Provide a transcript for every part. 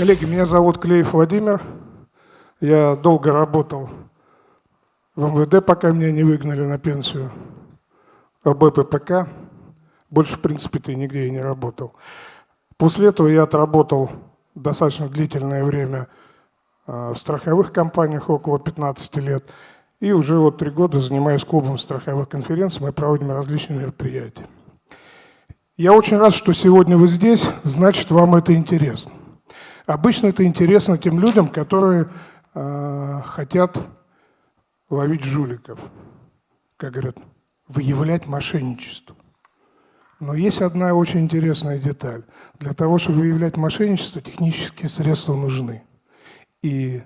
Коллеги, меня зовут Клеев Владимир. Я долго работал в МВД, пока меня не выгнали на пенсию. В БППК. Больше, в принципе-то, нигде и не работал. После этого я отработал достаточно длительное время а, в страховых компаниях, около 15 лет. И уже вот три года занимаюсь клубом страховых конференций, мы проводим различные мероприятия. Я очень рад, что сегодня вы здесь, значит, вам это интересно. Обычно это интересно тем людям, которые э, хотят ловить жуликов, как говорят, выявлять мошенничество. Но есть одна очень интересная деталь. Для того, чтобы выявлять мошенничество, технические средства нужны. И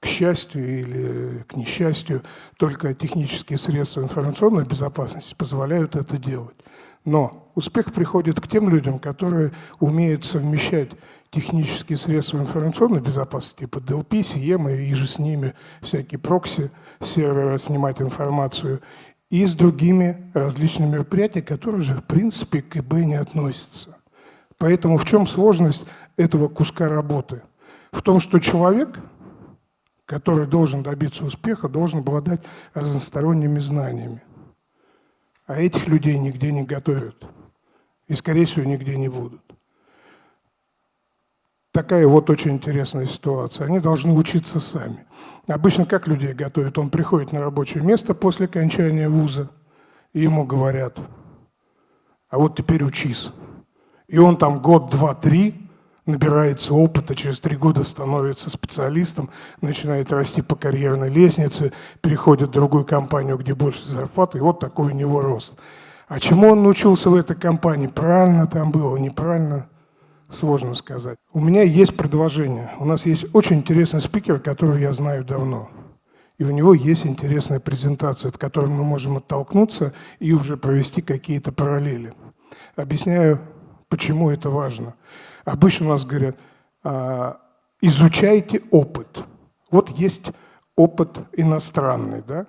к счастью или к несчастью, только технические средства информационной безопасности позволяют это делать. Но успех приходит к тем людям, которые умеют совмещать технические средства информационной безопасности, типа DLP, CM и же с ними всякие прокси, серверы снимать информацию, и с другими различными мероприятиями, которые же в принципе к ИБ не относятся. Поэтому в чем сложность этого куска работы? В том, что человек, который должен добиться успеха, должен обладать разносторонними знаниями. А этих людей нигде не готовят. И, скорее всего, нигде не будут такая вот очень интересная ситуация. Они должны учиться сами. Обычно как людей готовят? Он приходит на рабочее место после окончания вуза, и ему говорят, а вот теперь учись. И он там год, два, три набирается опыта, через три года становится специалистом, начинает расти по карьерной лестнице, переходит в другую компанию, где больше зарплаты, и вот такой у него рост. А чему он научился в этой компании? Правильно там было, неправильно? Сложно сказать. У меня есть предложение. У нас есть очень интересный спикер, которого я знаю давно. И у него есть интересная презентация, от которой мы можем оттолкнуться и уже провести какие-то параллели. Объясняю, почему это важно. Обычно у нас говорят, «А, изучайте опыт. Вот есть опыт иностранный, да?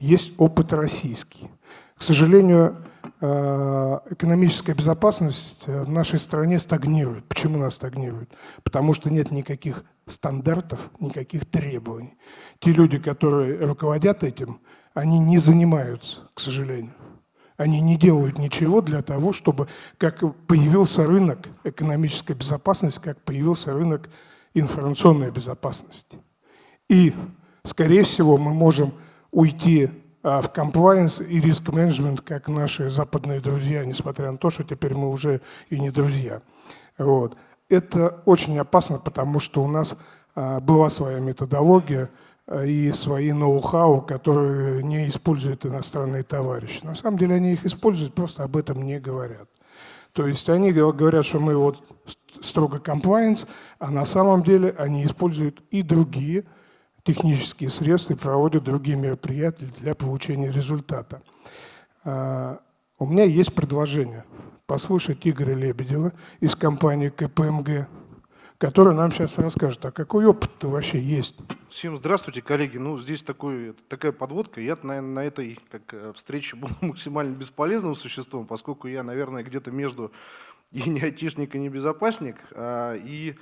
есть опыт российский. К сожалению, экономическая безопасность э, в нашей стране стагнирует. Почему она стагнирует? Потому что нет никаких стандартов, никаких требований. Те люди, которые руководят этим, они не занимаются, к сожалению. Они не делают ничего для того, чтобы, как появился рынок экономической безопасности, как появился рынок информационной безопасности. И, скорее всего, мы можем уйти в compliance и риск менеджмент, как наши западные друзья, несмотря на то, что теперь мы уже и не друзья. Вот. Это очень опасно, потому что у нас а, была своя методология а, и свои ноу-хау, которые не используют иностранные товарищи. На самом деле они их используют, просто об этом не говорят. То есть они говорят, что мы вот строго compliance, а на самом деле они используют и другие технические средства и проводят другие мероприятия для получения результата. А, у меня есть предложение послушать Игоря Лебедева из компании КПМГ, который нам сейчас расскажет, а какой опыт вообще есть. Всем здравствуйте, коллеги. Ну, здесь такой, такая подводка. Я, наверное, на этой как, э, встрече был максимально бесполезным существом, поскольку я, наверное, где-то между и не айтишник, и не безопасник. А, и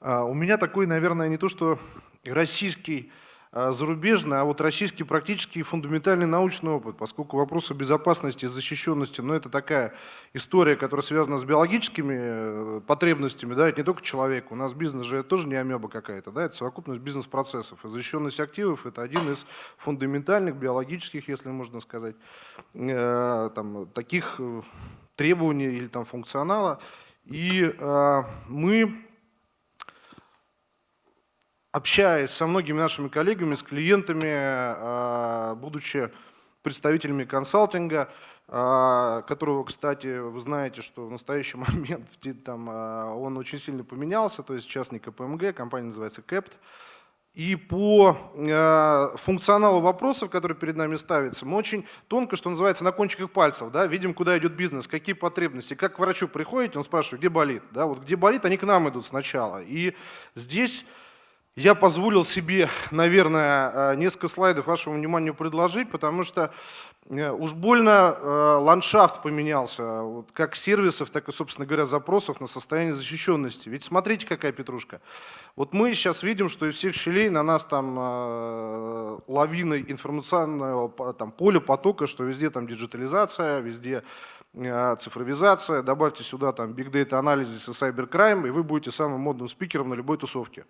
а, у меня такой, наверное, не то что российский а, зарубежный, а вот российский практически фундаментальный научный опыт, поскольку вопросы безопасности и защищенности, ну это такая история, которая связана с биологическими э, потребностями, да, это не только человек, у нас бизнес же это тоже не амеба какая-то, да, это совокупность бизнес-процессов, и защищенность активов это один из фундаментальных биологических, если можно сказать, э, там, таких э, требований или там функционала, и э, мы общаясь со многими нашими коллегами, с клиентами, а, будучи представителями консалтинга, а, которого, кстати, вы знаете, что в настоящий момент там, а, он очень сильно поменялся, то есть сейчас не КПМГ, компания называется CAPT. И по функционалу вопросов, которые перед нами ставятся, мы очень тонко, что называется, на кончиках пальцев, да, видим, куда идет бизнес, какие потребности. Как к врачу приходите, он спрашивает, где болит. Да, вот где болит, они к нам идут сначала. И здесь Я позволил себе, наверное, э, несколько слайдов вашему вниманию предложить, потому что э, уж больно э, ландшафт поменялся, вот как сервисов, так и, собственно говоря, запросов на состояние защищенности. Ведь смотрите, какая петрушка. Вот мы сейчас видим, что из всех щелей на нас там лавина информационного там, поля, потока, что везде там диджитализация, везде цифровизация, добавьте сюда там big data анализ и cybercrime, и вы будете самым модным спикером на любой тусовке.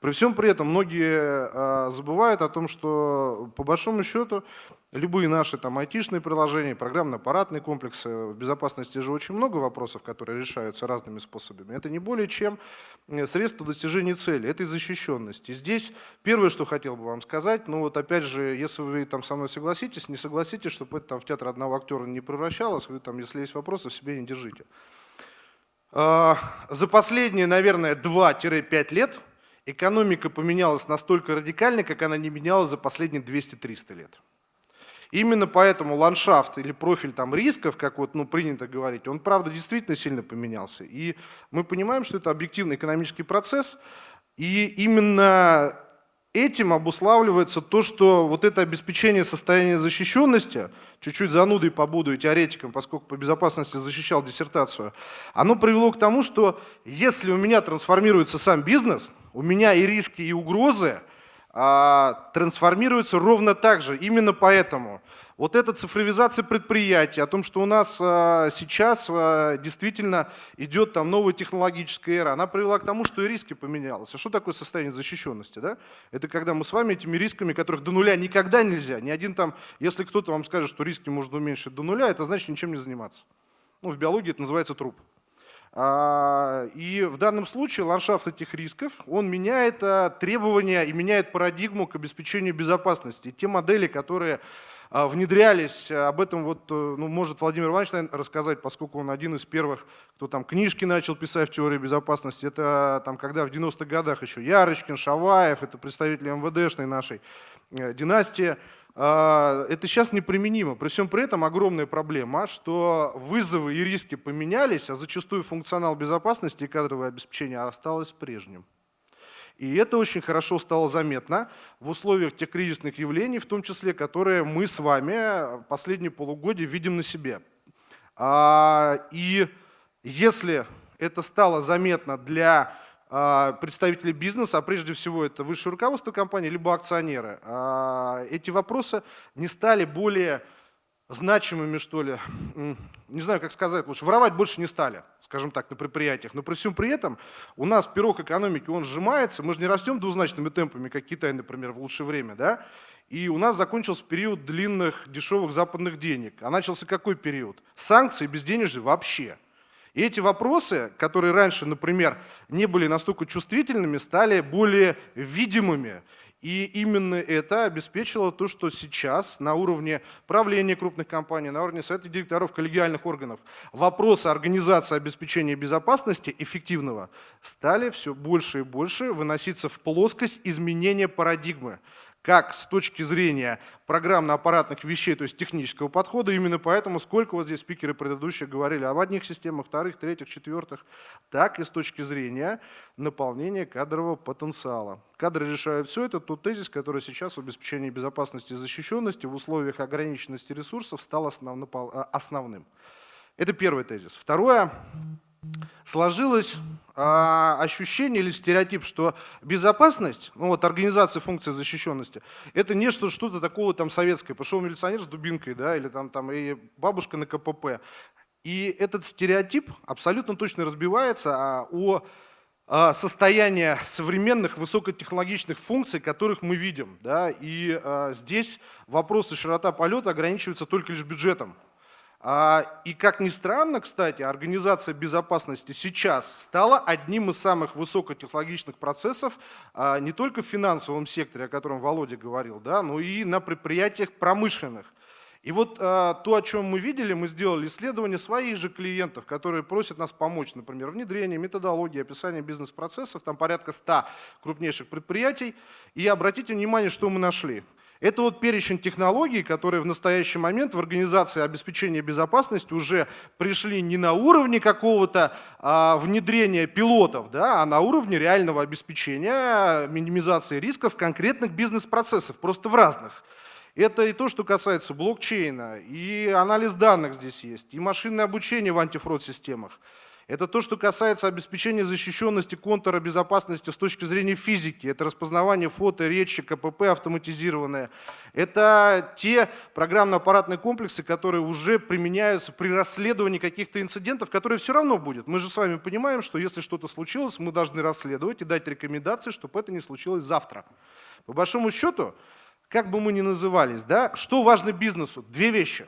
При всем при этом многие а, забывают о том, что по большому счету любые наши там айтишные приложения, программно-аппаратные комплексы, в безопасности же очень много вопросов, которые решаются разными способами. Это не более чем э, средство достижения цели, этой защищенности. Здесь первое, что хотел бы вам сказать, ну вот опять же, если вы там со мной согласитесь, не согласитесь, чтобы это там в театр одного актера не превращалось, вы там, если есть вопросы, в себе не держите. А, за последние, наверное, 2-5 лет экономика поменялась настолько радикально, как она не менялась за последние 200-300 лет. Именно поэтому ландшафт или профиль там рисков, как вот ну, принято говорить, он правда действительно сильно поменялся. И мы понимаем, что это объективный экономический процесс, и именно этим обуславливается то, что вот это обеспечение состояния защищенности, чуть-чуть занудой побуду и теоретиком, поскольку по безопасности защищал диссертацию, оно привело к тому, что если у меня трансформируется сам бизнес, у меня и риски, и угрозы а, трансформируются ровно так же. Именно поэтому вот эта цифровизация предприятий, о том, что у нас а, сейчас а, действительно идет там новая технологическая эра, она привела к тому, что и риски поменялись. А что такое состояние защищенности? Да? Это когда мы с вами этими рисками, которых до нуля никогда нельзя, ни один там, если кто-то вам скажет, что риски можно уменьшить до нуля, это значит ничем не заниматься. Ну, в биологии это называется труп. А, и в данном случае ландшафт этих рисков, он меняет требования и меняет парадигму к обеспечению безопасности. Те модели, которые внедрялись. Об этом вот, э, ну, может Владимир Иванович наверное, рассказать, поскольку он один из первых, кто там книжки начал писать в теории безопасности. Это там, когда в 90-х годах еще Ярочкин, Шаваев, это представители МВДшной нашей э, династии. А, это сейчас неприменимо. При всем при этом огромная проблема, что вызовы и риски поменялись, а зачастую функционал безопасности и кадровое обеспечение осталось прежним. И это очень хорошо стало заметно в условиях тех кризисных явлений, в том числе, которые мы с вами последние полугодия видим на себе. А, и если это стало заметно для а, представителей бизнеса, а прежде всего это высшее руководство компании, либо акционеры, а, эти вопросы не стали более значимыми, что ли, не знаю, как сказать лучше, воровать больше не стали, скажем так, на предприятиях. Но при всем при этом у нас пирог экономики, он сжимается, мы же не растем двузначными темпами, как Китай, например, в лучшее время, да? И у нас закончился период длинных дешевых западных денег. А начался какой период? Санкции, безденежье вообще. И эти вопросы, которые раньше, например, не были настолько чувствительными, стали более видимыми. И именно это обеспечило то, что сейчас на уровне правления крупных компаний, на уровне совета директоров коллегиальных органов вопросы организации обеспечения безопасности эффективного стали все больше и больше выноситься в плоскость изменения парадигмы как с точки зрения программно-аппаратных вещей, то есть технического подхода. Именно поэтому, сколько вот здесь спикеры предыдущие говорили об одних системах, вторых, третьих, четвертых, так и с точки зрения наполнения кадрового потенциала. Кадры решают все это. Тот тезис, который сейчас в обеспечении безопасности и защищенности в условиях ограниченности ресурсов стал основным. Это первый тезис. Второе. Сложилось а, ощущение или стереотип, что безопасность, ну вот организация функции защищенности, это не что, что-то такого там советское. Пошел милиционер с дубинкой, да, или там, там и бабушка на КПП. И этот стереотип абсолютно точно разбивается а, о а, состояние современных высокотехнологичных функций, которых мы видим. Да? И а, здесь вопросы широта полета ограничиваются только лишь бюджетом. А, и как ни странно, кстати, организация безопасности сейчас стала одним из самых высокотехнологичных процессов а, не только в финансовом секторе, о котором Володя говорил, да, но и на предприятиях промышленных. И вот а, то, о чем мы видели, мы сделали исследование своих же клиентов, которые просят нас помочь, например, внедрение, методологии, описание бизнес-процессов, там порядка 100 крупнейших предприятий. И обратите внимание, что мы нашли. Это вот перечень технологий, которые в настоящий момент в организации обеспечения безопасности уже пришли не на уровне какого-то а, внедрения пилотов, да, а на уровне реального обеспечения минимизации рисков конкретных бизнес-процессов, просто в разных. Это и то, что касается блокчейна, и анализ данных здесь есть, и машинное обучение в антифрод-системах. Это то, что касается обеспечения защищенности контура безопасности с точки зрения физики. Это распознавание фото, речи, КПП автоматизированное. Это те программно-аппаратные комплексы, которые уже применяются при расследовании каких-то инцидентов, которые все равно будет. Мы же с вами понимаем, что если что-то случилось, мы должны расследовать и дать рекомендации, чтобы это не случилось завтра. По большому счету, как бы мы ни назывались, да, что важно бизнесу? Две вещи.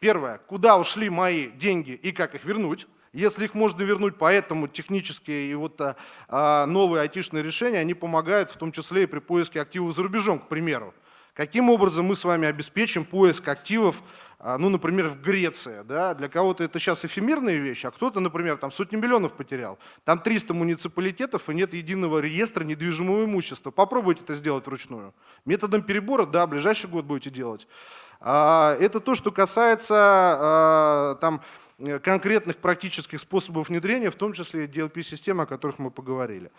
Первое, куда ушли мои деньги и как их вернуть. Если их можно вернуть, поэтому технические и вот а, а, новые айтишные решения, они помогают в том числе и при поиске активов за рубежом, к примеру. Каким образом мы с вами обеспечим поиск активов, а, ну, например, в Греции, да, для кого-то это сейчас эфемерная вещь, а кто-то, например, там сотни миллионов потерял. Там 300 муниципалитетов и нет единого реестра недвижимого имущества. Попробуйте это сделать вручную. Методом перебора, да, ближайший год будете делать. А, это то, что касается а, там, Э, конкретных практических способов внедрения, в том числе DLP-систем, о которых мы поговорили.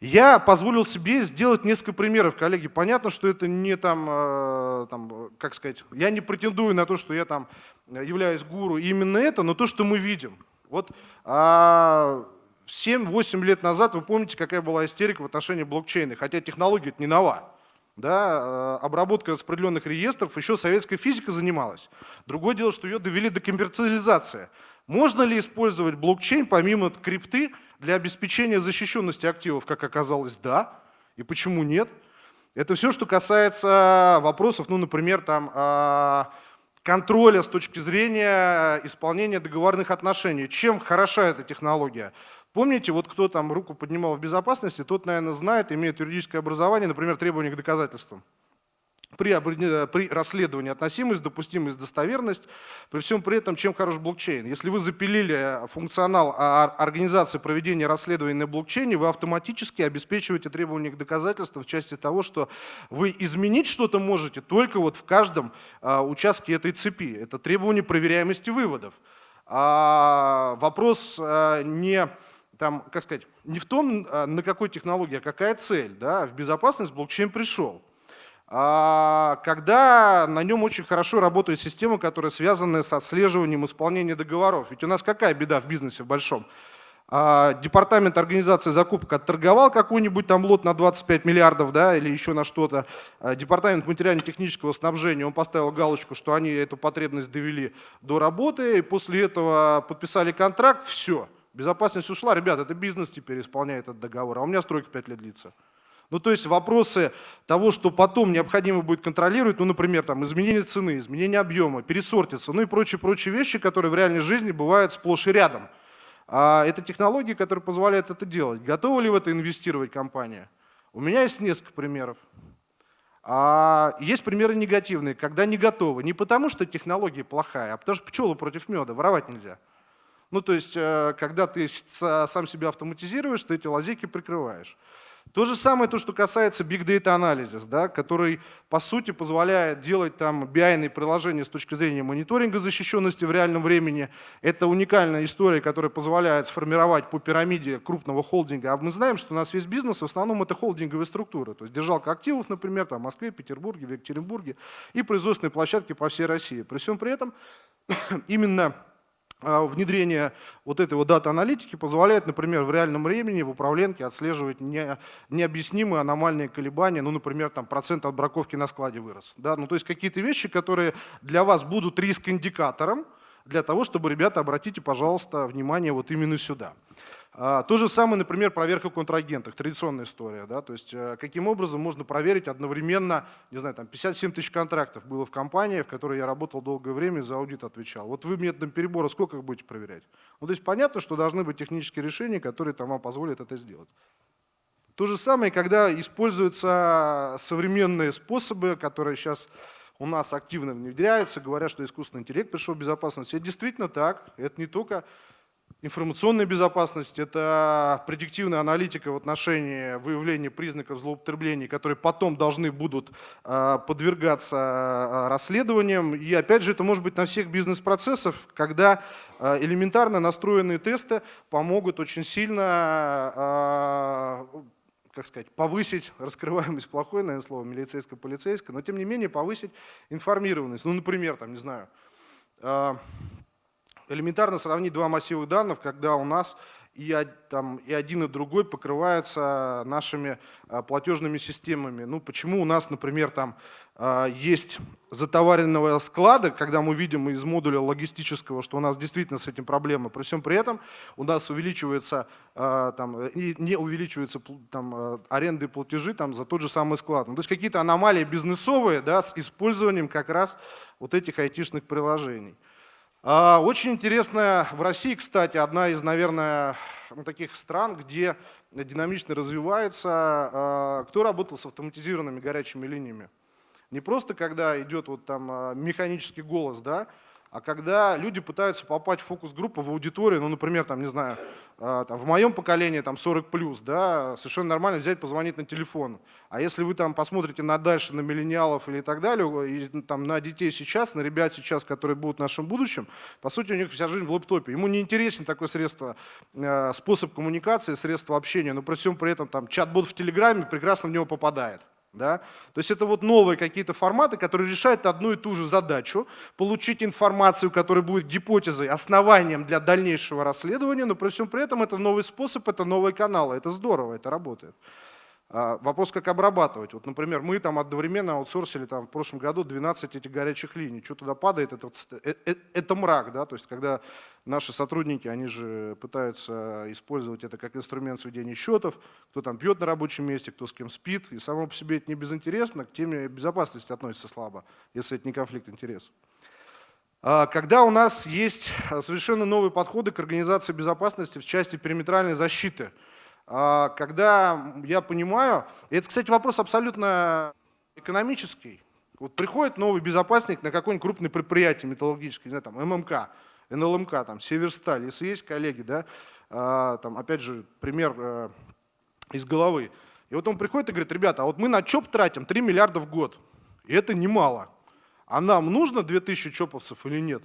Я позволил себе сделать несколько примеров, коллеги. Понятно, что это не там, э, там, как сказать, я не претендую на то, что я там являюсь гуру. именно это, но то, что мы видим. Вот а, 7-8 лет назад, вы помните, какая была истерика в отношении блокчейна, хотя технология это не нова да, э, обработка распределенных реестров, еще советская физика занималась. Другое дело, что ее довели до коммерциализации. Можно ли использовать блокчейн помимо крипты для обеспечения защищенности активов? Как оказалось, да. И почему нет? Это все, что касается вопросов, ну, например, там, а, контроля с точки зрения исполнения договорных отношений. Чем хороша эта технология? Помните, вот кто там руку поднимал в безопасности, тот, наверное, знает, имеет юридическое образование, например, требования к доказательствам. При, при расследовании относимость, допустимость, достоверность, при всем при этом, чем хорош блокчейн. Если вы запилили функционал организации проведения расследований на блокчейне, вы автоматически обеспечиваете требования к доказательствам в части того, что вы изменить что-то можете только вот в каждом а, участке этой цепи. Это требование проверяемости выводов. А вопрос не там, как сказать, не в том, а, на какой технологии, а какая цель. Да? В безопасность блокчейн пришел. А когда на нем очень хорошо работает система, которая связана с отслеживанием исполнения договоров. Ведь у нас какая беда в бизнесе в большом? А, департамент организации закупок отторговал какой-нибудь там лот на 25 миллиардов, да, или еще на что-то. А, департамент материально-технического снабжения, он поставил галочку, что они эту потребность довели до работы, и после этого подписали контракт, все – Безопасность ушла, ребята, это бизнес теперь исполняет этот договор, а у меня стройка 5 лет длится. Ну, то есть вопросы того, что потом необходимо будет контролировать, ну, например, там, изменение цены, изменение объема, пересортиться, ну и прочие-прочие вещи, которые в реальной жизни бывают сплошь и рядом. А это технологии, которые позволяют это делать. Готова ли в это инвестировать компания? У меня есть несколько примеров. А есть примеры негативные, когда не готовы. Не потому, что технология плохая, а потому что пчелы против меда, воровать нельзя. Ну, то есть, э, когда ты сам себя автоматизируешь, ты эти лазейки прикрываешь. То же самое, то, что касается Big Data Analysis, да, который, по сути, позволяет делать там BI приложения с точки зрения мониторинга защищенности в реальном времени. Это уникальная история, которая позволяет сформировать по пирамиде крупного холдинга. А мы знаем, что у нас весь бизнес в основном это холдинговые структуры. То есть держалка активов, например, там, в Москве, Петербурге, в Екатеринбурге и производственные площадки по всей России. При всем при этом именно внедрение вот этой вот дата-аналитики позволяет, например, в реальном времени в управленке отслеживать не, необъяснимые аномальные колебания, ну, например, там процент отбраковки на складе вырос. Да? Ну, то есть какие-то вещи, которые для вас будут риск-индикатором, для того, чтобы, ребята, обратите, пожалуйста, внимание вот именно сюда. А, то же самое, например, проверка контрагентов, традиционная история. Да? То есть э, каким образом можно проверить одновременно, не знаю, там 57 тысяч контрактов было в компании, в которой я работал долгое время, за аудит отвечал. Вот вы методом перебора сколько их будете проверять? Ну, то есть понятно, что должны быть технические решения, которые там вам позволят это сделать. То же самое, когда используются современные способы, которые сейчас у нас активно внедряются, говорят, что искусственный интеллект пришел в безопасность. Это действительно так. Это не только информационная безопасность, это предиктивная аналитика в отношении выявления признаков злоупотреблений, которые потом должны будут а, подвергаться а, расследованиям. И опять же, это может быть на всех бизнес-процессах, когда а, элементарно настроенные тесты помогут очень сильно как сказать, повысить раскрываемость, плохое, наверное, слово, милицейско-полицейское, но тем не менее повысить информированность. Ну, например, там, не знаю, элементарно сравнить два массива данных, когда у нас и, там, и один, и другой покрываются нашими а, платежными системами. Ну, почему у нас, например, там а, есть затоваренного склада, когда мы видим из модуля логистического, что у нас действительно с этим проблема. При всем при этом у нас увеличивается, а, там, не увеличиваются там, аренды и платежи там, за тот же самый склад. Ну, то есть какие-то аномалии бизнесовые да, с использованием как раз вот этих айтишных приложений. А, очень интересная в России, кстати, одна из, наверное, таких стран, где динамично развивается, а, кто работал с автоматизированными горячими линиями. Не просто когда идет вот там а, механический голос, да, а когда люди пытаются попасть в фокус-группу, в аудиторию, ну, например, там, не знаю, а, там, в моем поколении там 40 плюс, да, совершенно нормально взять, позвонить на телефон. А если вы там посмотрите на дальше, на миллениалов или так далее, и, ну, там, на детей сейчас, на ребят сейчас, которые будут в нашем будущем, по сути, у них вся жизнь в лэптопе. Ему не интересен такое средство, а, способ коммуникации, средство общения, но при всем при этом там чат-бот в Телеграме прекрасно в него попадает. Да? То есть это вот новые какие-то форматы, которые решают одну и ту же задачу, получить информацию, которая будет гипотезой, основанием для дальнейшего расследования, но при всем при этом это новый способ, это новые каналы, это здорово, это работает. А, вопрос, как обрабатывать. Вот, например, мы там одновременно аутсорсили там, в прошлом году 12 этих горячих линий. Что туда падает, это, это, э, это мрак. Да? То есть, когда наши сотрудники, они же пытаются использовать это как инструмент сведения счетов, кто там пьет на рабочем месте, кто с кем спит. И само по себе это не безинтересно, к теме безопасности относится слабо, если это не конфликт интересов. А, когда у нас есть совершенно новые подходы к организации безопасности в части периметральной защиты – когда я понимаю, это, кстати, вопрос абсолютно экономический, вот приходит новый безопасник на какое-нибудь крупное предприятие металлургическое, не знаю, там ММК, НЛМК, там, Северсталь, если есть коллеги, да, а, там, опять же, пример э, из головы. И вот он приходит и говорит, ребята, а вот мы на ЧОП тратим 3 миллиарда в год, и это немало. А нам нужно 2000 ЧОПовцев или нет?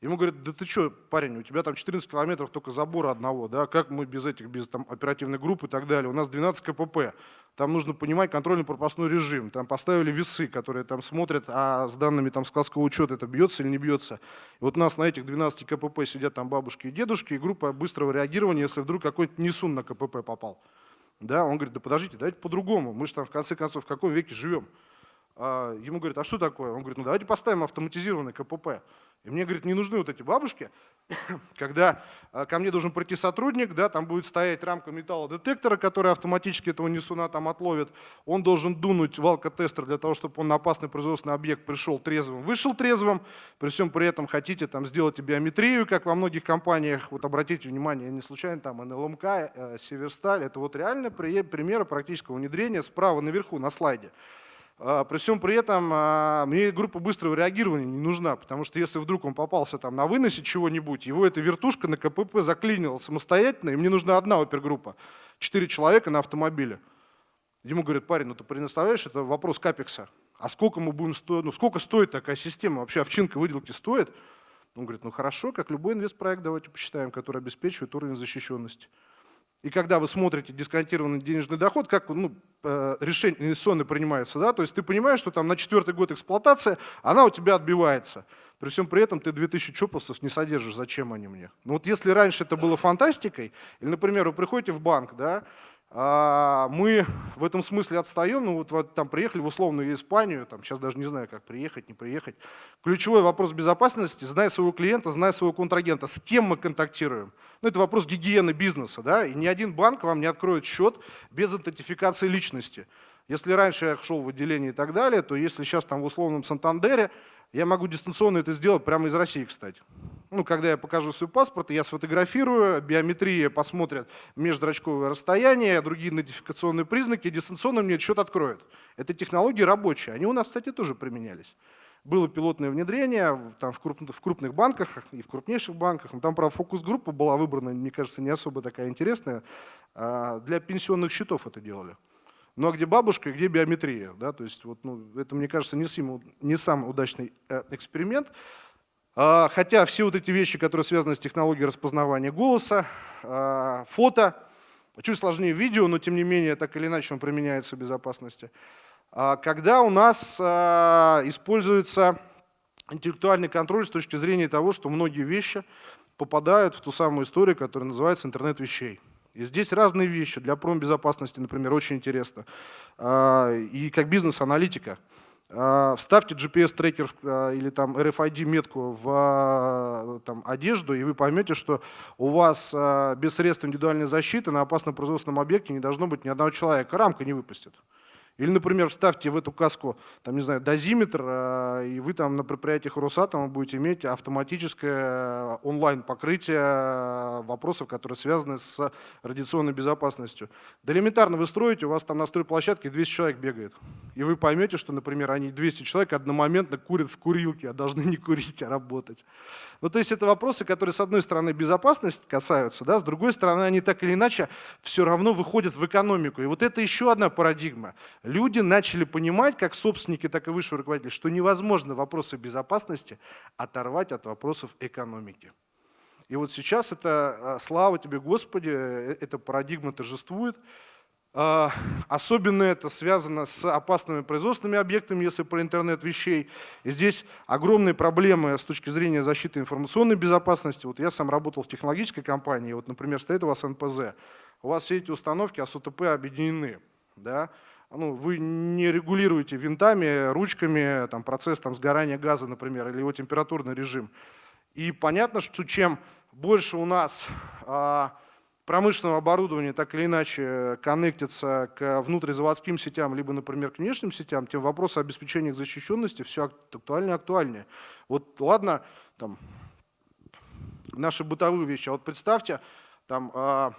Ему говорят, да ты что, парень, у тебя там 14 километров только забора одного, да, как мы без этих, без там, оперативной группы и так далее. У нас 12 КПП, там нужно понимать контрольно-пропускной режим. Там поставили весы, которые там смотрят, а с данными там складского учета это бьется или не бьется. И вот у нас на этих 12 КПП сидят там бабушки и дедушки, и группа быстрого реагирования, если вдруг какой-то несун на КПП попал. Да, он говорит, да подождите, давайте по-другому, мы же там в конце концов в каком веке живем. А ему говорят, а что такое? Он говорит, ну давайте поставим автоматизированный КПП. И мне, говорит, не нужны вот эти бабушки, когда а, ко мне должен прийти сотрудник, да, там будет стоять рамка металлодетектора, который автоматически этого несуна там отловит. Он должен дунуть в алкотестер для того, чтобы он на опасный производственный объект пришел трезвым, вышел трезвым. При всем при этом хотите там сделать биометрию, как во многих компаниях. Вот обратите внимание, не случайно там НЛМК, э, Северсталь. Это вот реально примеры практического внедрения справа наверху на слайде. А, при всем при этом а, мне группа быстрого реагирования не нужна, потому что если вдруг он попался там на выносе чего-нибудь, его эта вертушка на КПП заклинила самостоятельно, и мне нужна одна опергруппа, четыре человека на автомобиле. Ему говорят, парень, ну ты представляешь, это вопрос капекса. А сколько мы будем стоить, ну сколько стоит такая система, вообще овчинка выделки стоит? Он говорит, ну хорошо, как любой инвестпроект, давайте посчитаем, который обеспечивает уровень защищенности. И когда вы смотрите дисконтированный денежный доход, как ну, э, решение инвестиционное принимается, да, то есть ты понимаешь, что там на четвертый год эксплуатации она у тебя отбивается. При всем при этом ты 2000 чоповцев не содержишь, зачем они мне? Ну вот если раньше это было фантастикой, или, например, вы приходите в банк, да, мы в этом смысле отстаем, ну вот, вот там приехали в условную Испанию, там сейчас даже не знаю, как приехать, не приехать. Ключевой вопрос безопасности, зная своего клиента, зная своего контрагента, с кем мы контактируем. Ну это вопрос гигиены бизнеса, да, и ни один банк вам не откроет счет без идентификации личности. Если раньше я шел в отделение и так далее, то если сейчас там в условном Сантандере, я могу дистанционно это сделать прямо из России, кстати ну, когда я покажу свой паспорт, я сфотографирую, биометрия посмотрит межзрачковое расстояние, другие идентификационные признаки, дистанционно мне счет откроет. Это технологии рабочие, они у нас, кстати, тоже применялись. было пилотное внедрение там, в, крупных, в крупных банках и в крупнейших банках. Но там, правда, фокус-группа была выбрана, мне кажется, не особо такая интересная. А, для пенсионных счетов это делали. Ну а где бабушка, где биометрия? Да? То есть, вот, ну, это, мне кажется, не, сим, не самый удачный э, эксперимент. А, хотя все вот эти вещи, которые связаны с технологией распознавания голоса, а, фото, чуть сложнее видео, но тем не менее, так или иначе он применяется в безопасности. А когда у нас используется интеллектуальный контроль с точки зрения того, что многие вещи попадают в ту самую историю, которая называется интернет вещей. И здесь разные вещи. Для промбезопасности, например, очень интересно. И как бизнес-аналитика. Вставьте GPS-трекер или там RFID-метку в там, одежду, и вы поймете, что у вас без средств индивидуальной защиты на опасном производственном объекте не должно быть ни одного человека. Рамка не выпустит. Или, например, вставьте в эту каску, там, не знаю, дозиметр, э, и вы там на предприятиях Росатома будете иметь автоматическое э, онлайн-покрытие э, вопросов, которые связаны с радиационной безопасностью. Да элементарно вы строите, у вас там на стройплощадке 200 человек бегает. И вы поймете, что, например, они 200 человек одномоментно курят в курилке, а должны не курить, а работать. Ну, то есть это вопросы, которые, с одной стороны, безопасность касаются, да, с другой стороны, они так или иначе все равно выходят в экономику. И вот это еще одна парадигма. Люди начали понимать, как собственники, так и высшие руководители, что невозможно вопросы безопасности оторвать от вопросов экономики. И вот сейчас это, а, слава тебе, Господи, э, эта парадигма торжествует. А, особенно это связано с опасными производственными объектами, если про интернет вещей. И здесь огромные проблемы с точки зрения защиты информационной безопасности. Вот я сам работал в технологической компании, вот, например, стоит у вас НПЗ. У вас все эти установки АСУТП объединены. Да? Ну, вы не регулируете винтами, ручками там, процесс там, сгорания газа, например, или его температурный режим. И понятно, что чем больше у нас а, промышленного оборудования так или иначе коннектится к внутризаводским сетям, либо, например, к внешним сетям, тем вопросы обеспечения их защищенности все актуальнее и актуальнее. Вот ладно, там, наши бытовые вещи, а вот представьте, там, а,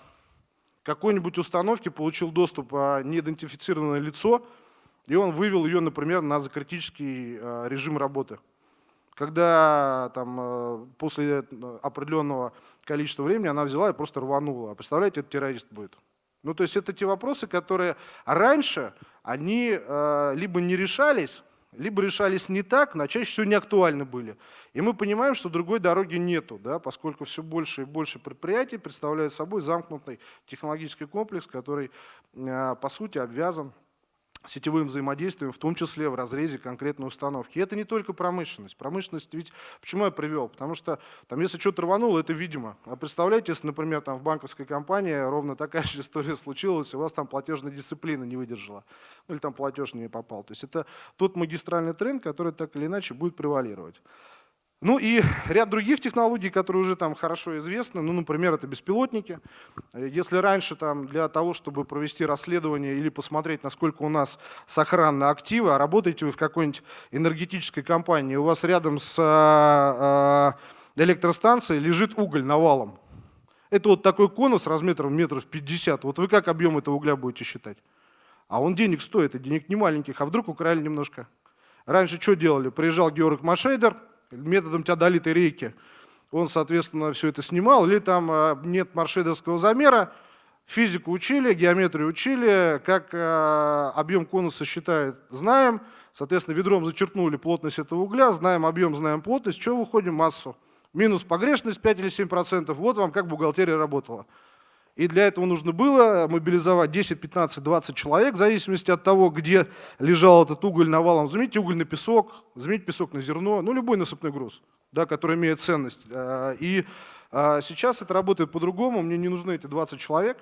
какой-нибудь установке получил доступ а, неидентифицированное лицо, и он вывел ее, например, на закритический а, режим работы когда там, э, после определенного количества времени она взяла и просто рванула. А представляете, это террорист будет. Ну, то есть это те вопросы, которые раньше, они либо не решались, либо решались не так, но чаще всего не актуальны были. И мы понимаем, что другой дороги нету, да, поскольку все больше и больше предприятий представляют собой замкнутый технологический комплекс, который, по сути, обвязан сетевым взаимодействием, в том числе в разрезе конкретной установки. И это не только промышленность. Промышленность ведь, почему я привел? Потому что там, если что-то рвануло, это видимо. А представляете, если, например, там в банковской компании ровно такая же история случилась, и у вас там платежная дисциплина не выдержала, ну или там платеж не попал. То есть это тот магистральный тренд, который так или иначе будет превалировать. Ну и ряд других технологий, которые уже там хорошо известны, ну, например, это беспилотники. Если раньше там для того, чтобы провести расследование или посмотреть, насколько у нас сохранны активы, а работаете вы в какой-нибудь энергетической компании, у вас рядом с а, а, электростанцией лежит уголь навалом. Это вот такой конус размером метров 50. Вот вы как объем этого угля будете считать? А он денег стоит, и денег не маленьких, а вдруг украли немножко. Раньше что делали? Приезжал Георг Машейдер, методом теодолитой рейки. Он, соответственно, все это снимал. Или там а, нет маршедовского замера, физику учили, геометрию учили, как а, объем конуса считает, знаем. Соответственно, ведром зачерпнули плотность этого угля, знаем объем, знаем плотность, что выходим? Массу. Минус погрешность 5 или 7%. Вот вам как бухгалтерия работала. И для этого нужно было мобилизовать 10, 15, 20 человек, в зависимости от того, где лежал этот уголь навалом. Заменить уголь на песок, заменить песок на зерно, ну любой насыпной груз, да, который имеет ценность. А, и а, сейчас это работает по-другому, мне не нужны эти 20 человек,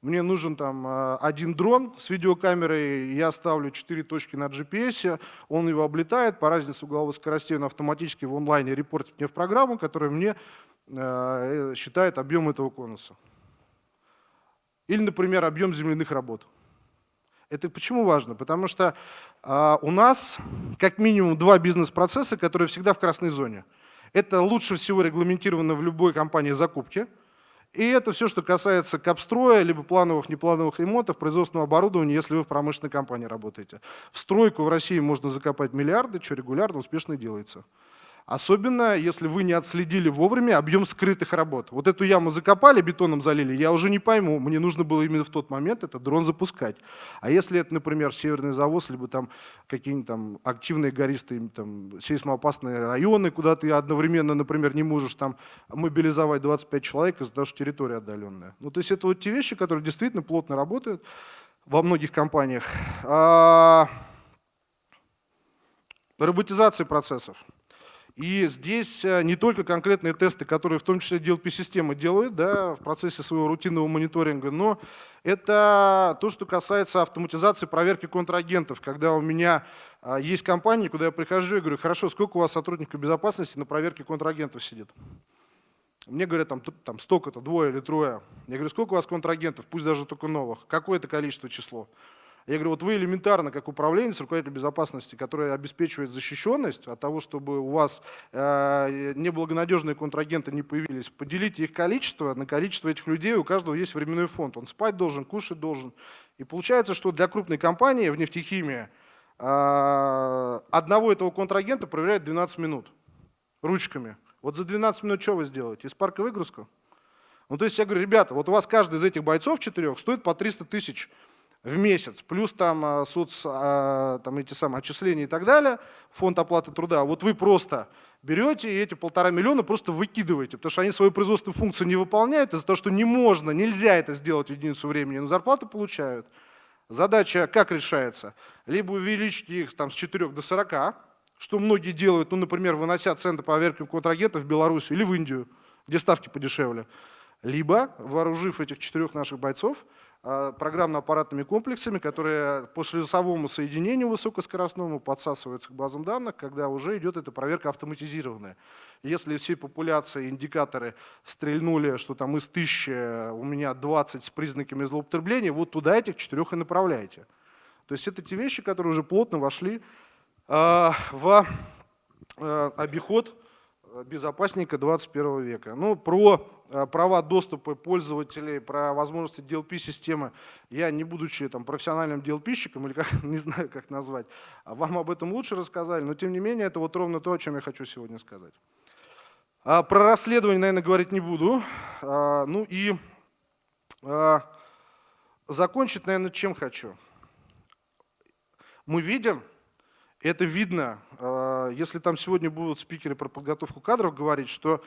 мне нужен там а, один дрон с видеокамерой, я ставлю 4 точки на GPS, он его облетает, по разнице угловой скоростей он автоматически в онлайне репортит мне в программу, которая мне э, считает объем этого конуса. Или, например, объем земляных работ. Это почему важно? Потому что а, у нас как минимум два бизнес-процесса, которые всегда в красной зоне. Это лучше всего регламентировано в любой компании закупки. И это все, что касается капстроя, либо плановых, неплановых ремонтов, производственного оборудования, если вы в промышленной компании работаете. В стройку в России можно закопать миллиарды, что регулярно, успешно делается. Особенно, если вы не отследили вовремя объем скрытых работ. Вот эту яму закопали, бетоном залили, я уже не пойму, мне нужно было именно в тот момент этот дрон запускать. А если это, например, северный завоз, либо там какие-нибудь там активные гористые, там, сейсмоопасные районы, куда ты одновременно, например, не можешь там мобилизовать 25 человек из-за того, что территория отдаленная. Ну, то есть это вот те вещи, которые действительно плотно работают во многих компаниях. А... Роботизация процессов. И здесь э, не только конкретные тесты, которые в том числе DLP-системы делают да, в процессе своего рутинного мониторинга, но это то, что касается автоматизации проверки контрагентов. Когда у меня а, есть компании, куда я прихожу и говорю, хорошо, сколько у вас сотрудников безопасности на проверке контрагентов сидит? Мне говорят, там, там столько-то, двое или трое. Я говорю, сколько у вас контрагентов, пусть даже только новых? Какое это количество число? Я говорю, вот вы элементарно, как управленец, руководитель безопасности, который обеспечивает защищенность от того, чтобы у вас э, неблагонадежные контрагенты не появились, поделите их количество на количество этих людей, у каждого есть временной фонд. Он спать должен, кушать должен. И получается, что для крупной компании в нефтехимии э, одного этого контрагента проверяют 12 минут ручками. Вот за 12 минут что вы сделаете? Из парка выгрузку? Ну, то есть я говорю, ребята, вот у вас каждый из этих бойцов четырех стоит по 300 тысяч в месяц, плюс там а, соц, а, там эти самые отчисления и так далее, фонд оплаты труда, вот вы просто берете и эти полтора миллиона просто выкидываете, потому что они свою производственную функцию не выполняют из-за того, что не можно, нельзя это сделать в единицу времени, но зарплату получают. Задача как решается? Либо увеличить их там, с 4 до 40, что многие делают, ну, например, вынося центры по проверке контрагентов в Беларусь или в Индию, где ставки подешевле. Либо, вооружив этих четырех наших бойцов, а, программно-аппаратными комплексами, которые по шлюзовому соединению высокоскоростному подсасываются к базам данных, когда уже идет эта проверка автоматизированная. Если всей популяции индикаторы стрельнули, что там из тысячи у меня 20 с признаками злоупотребления, вот туда этих четырех и направляете. То есть это те вещи, которые уже плотно вошли э, в э, обиход безопасника 21 века. Ну, про э, права доступа пользователей, про возможности DLP-системы, я не будучи там, профессиональным DLP-щиком, или как, не знаю, как назвать, а вам об этом лучше рассказали, но тем не менее это вот ровно то, о чем я хочу сегодня сказать. А про расследование, наверное, говорить не буду. А, ну и закончить, наверное, чем хочу. Мы видим, это видно, а, если там сегодня будут спикеры про подготовку кадров говорить, что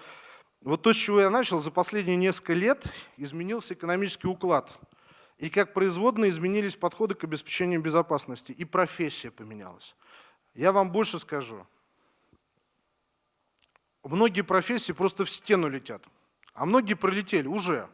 вот то, с чего я начал, за последние несколько лет изменился экономический уклад. И как производные изменились подходы к обеспечению безопасности, и профессия поменялась. Я вам больше скажу. Многие профессии просто в стену летят, а многие пролетели уже.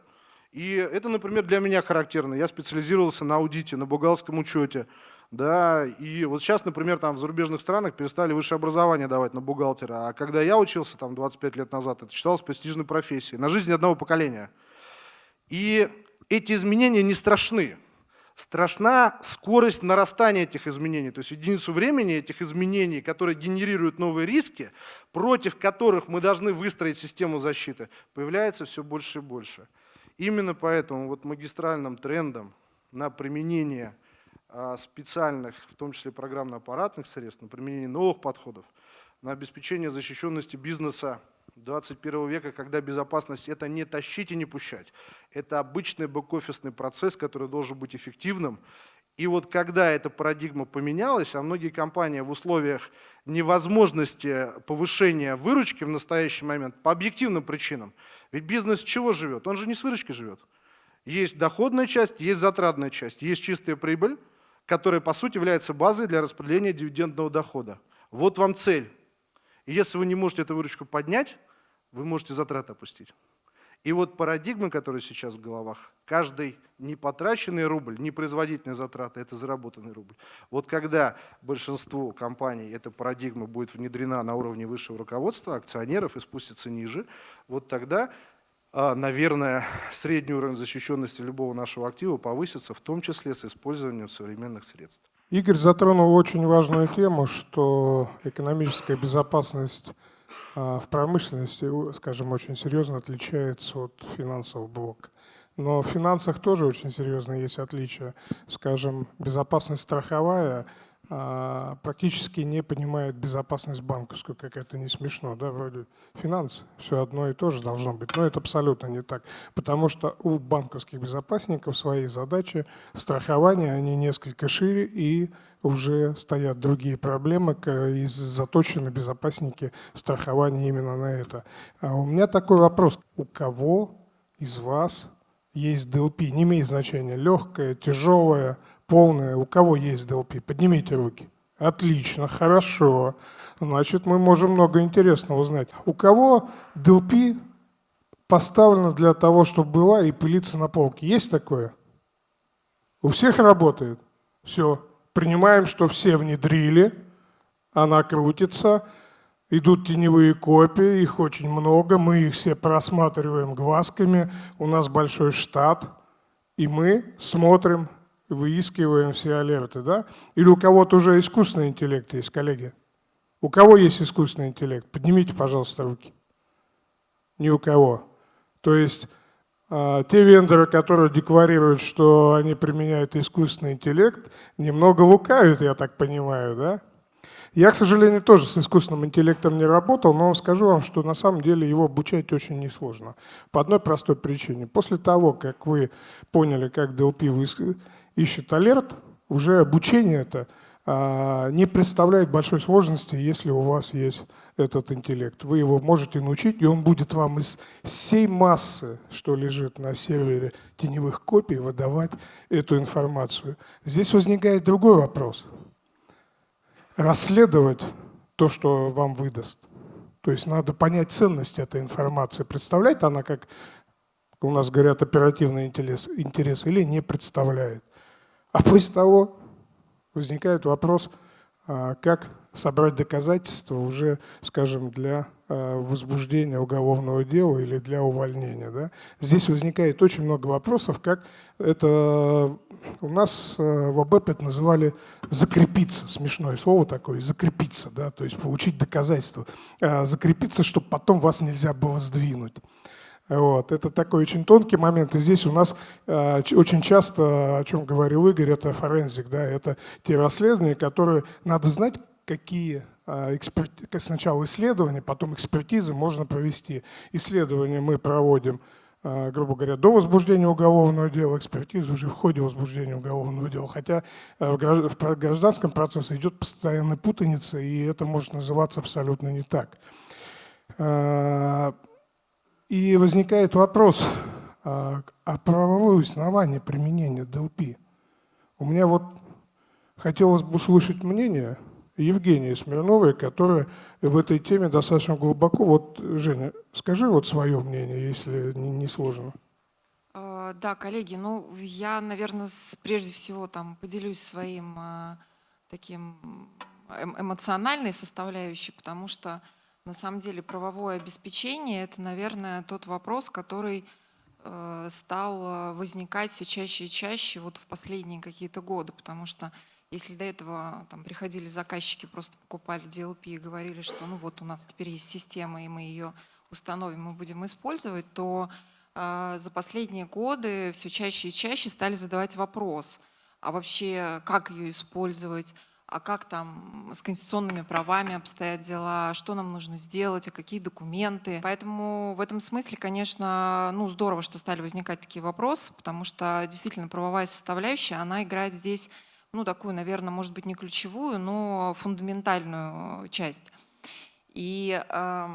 И это, например, для меня характерно. Я специализировался на аудите, на бухгалтерском учете, да, и вот сейчас, например, там в зарубежных странах перестали высшее образование давать на бухгалтера, а когда я учился там 25 лет назад, это считалось престижной профессией, на жизнь одного поколения. И эти изменения не страшны. Страшна скорость нарастания этих изменений, то есть единицу времени этих изменений, которые генерируют новые риски, против которых мы должны выстроить систему защиты, появляется все больше и больше. Именно поэтому вот магистральным трендом на применение специальных, в том числе программно-аппаратных средств, на применение новых подходов, на обеспечение защищенности бизнеса 21 века, когда безопасность – это не тащить и не пущать. Это обычный бэк-офисный процесс, который должен быть эффективным. И вот когда эта парадигма поменялась, а многие компании в условиях невозможности повышения выручки в настоящий момент по объективным причинам, ведь бизнес чего живет? Он же не с выручки живет. Есть доходная часть, есть затратная часть, есть чистая прибыль, которая по сути является базой для распределения дивидендного дохода. Вот вам цель. И если вы не можете эту выручку поднять, вы можете затраты опустить. И вот парадигмы, которые сейчас в головах, каждый непотраченный рубль, не производительные затраты, это заработанный рубль. Вот когда большинству компаний эта парадигма будет внедрена на уровне высшего руководства, акционеров и спустится ниже, вот тогда наверное, средний уровень защищенности любого нашего актива повысится, в том числе с использованием современных средств. Игорь затронул очень важную тему, что экономическая безопасность а, в промышленности, скажем, очень серьезно отличается от финансового блока. Но в финансах тоже очень серьезно есть отличия. Скажем, безопасность страховая – а, практически не понимает безопасность банковскую, как это не смешно, да, вроде финансы, все одно и то же должно быть, но это абсолютно не так, потому что у банковских безопасников свои задачи страхования, они несколько шире и уже стоят другие проблемы, и заточены безопасники страхования именно на это. А у меня такой вопрос, у кого из вас есть DLP, не имеет значения, легкое, тяжелое, полная. У кого есть DLP? Поднимите руки. Отлично, хорошо. Значит, мы можем много интересного узнать. У кого DLP поставлено для того, чтобы была и пылиться на полке? Есть такое? У всех работает? Все. Принимаем, что все внедрили, она крутится, идут теневые копии, их очень много, мы их все просматриваем глазками, у нас большой штат, и мы смотрим, выискиваем все алерты, да? Или у кого-то уже искусственный интеллект есть, коллеги? У кого есть искусственный интеллект? Поднимите, пожалуйста, руки. Ни у кого. То есть э, те вендоры, которые декларируют, что они применяют искусственный интеллект, немного лукавят, я так понимаю, да? Я, к сожалению, тоже с искусственным интеллектом не работал, но скажу вам, что на самом деле его обучать очень несложно. По одной простой причине. После того, как вы поняли, как DLP ищет алерт, уже обучение это а, не представляет большой сложности, если у вас есть этот интеллект. Вы его можете научить, и он будет вам из всей массы, что лежит на сервере теневых копий, выдавать эту информацию. Здесь возникает другой вопрос. Расследовать то, что вам выдаст. То есть надо понять ценность этой информации. Представляет она, как у нас говорят, оперативный интерес, интерес или не представляет. А после того возникает вопрос, а, как собрать доказательства уже, скажем, для а, возбуждения уголовного дела или для увольнения. Да? Здесь возникает очень много вопросов, как это у нас а, в АБЭП это называли закрепиться, смешное слово такое, закрепиться, да, то есть получить доказательства, закрепиться, чтобы потом вас нельзя было сдвинуть. Вот. Это такой очень тонкий момент. И здесь у нас э, очень часто, о чем говорил Игорь, это форензик. Да? Это те расследования, которые надо знать, какие э, эксперт... сначала исследования, потом экспертизы можно провести. Исследования мы проводим, э, грубо говоря, до возбуждения уголовного дела, экспертизу уже в ходе возбуждения уголовного дела. Хотя э, в гражданском процессе идет постоянная путаница, и это может называться абсолютно не так. И возникает вопрос, а, а правовое основание применения DLP? У меня вот хотелось бы услышать мнение Евгении Смирновой, которая в этой теме достаточно глубоко. Вот, Женя, скажи вот свое мнение, если не, сложно. А, да, коллеги, ну я, наверное, прежде всего там поделюсь своим а, таким эм, эмоциональной составляющей, потому что на самом деле правовое обеспечение – это, наверное, тот вопрос, который э, стал э, возникать все чаще и чаще вот в последние какие-то годы, потому что если до этого там, приходили заказчики, просто покупали DLP и говорили, что ну вот у нас теперь есть система, и мы ее установим, мы будем использовать, то э, за последние годы все чаще и чаще стали задавать вопрос, а вообще как ее использовать, а как там с конституционными правами обстоят дела, что нам нужно сделать, а какие документы. Поэтому в этом смысле, конечно, ну, здорово, что стали возникать такие вопросы, потому что действительно правовая составляющая, она играет здесь, ну, такую, наверное, может быть, не ключевую, но фундаментальную часть. И э,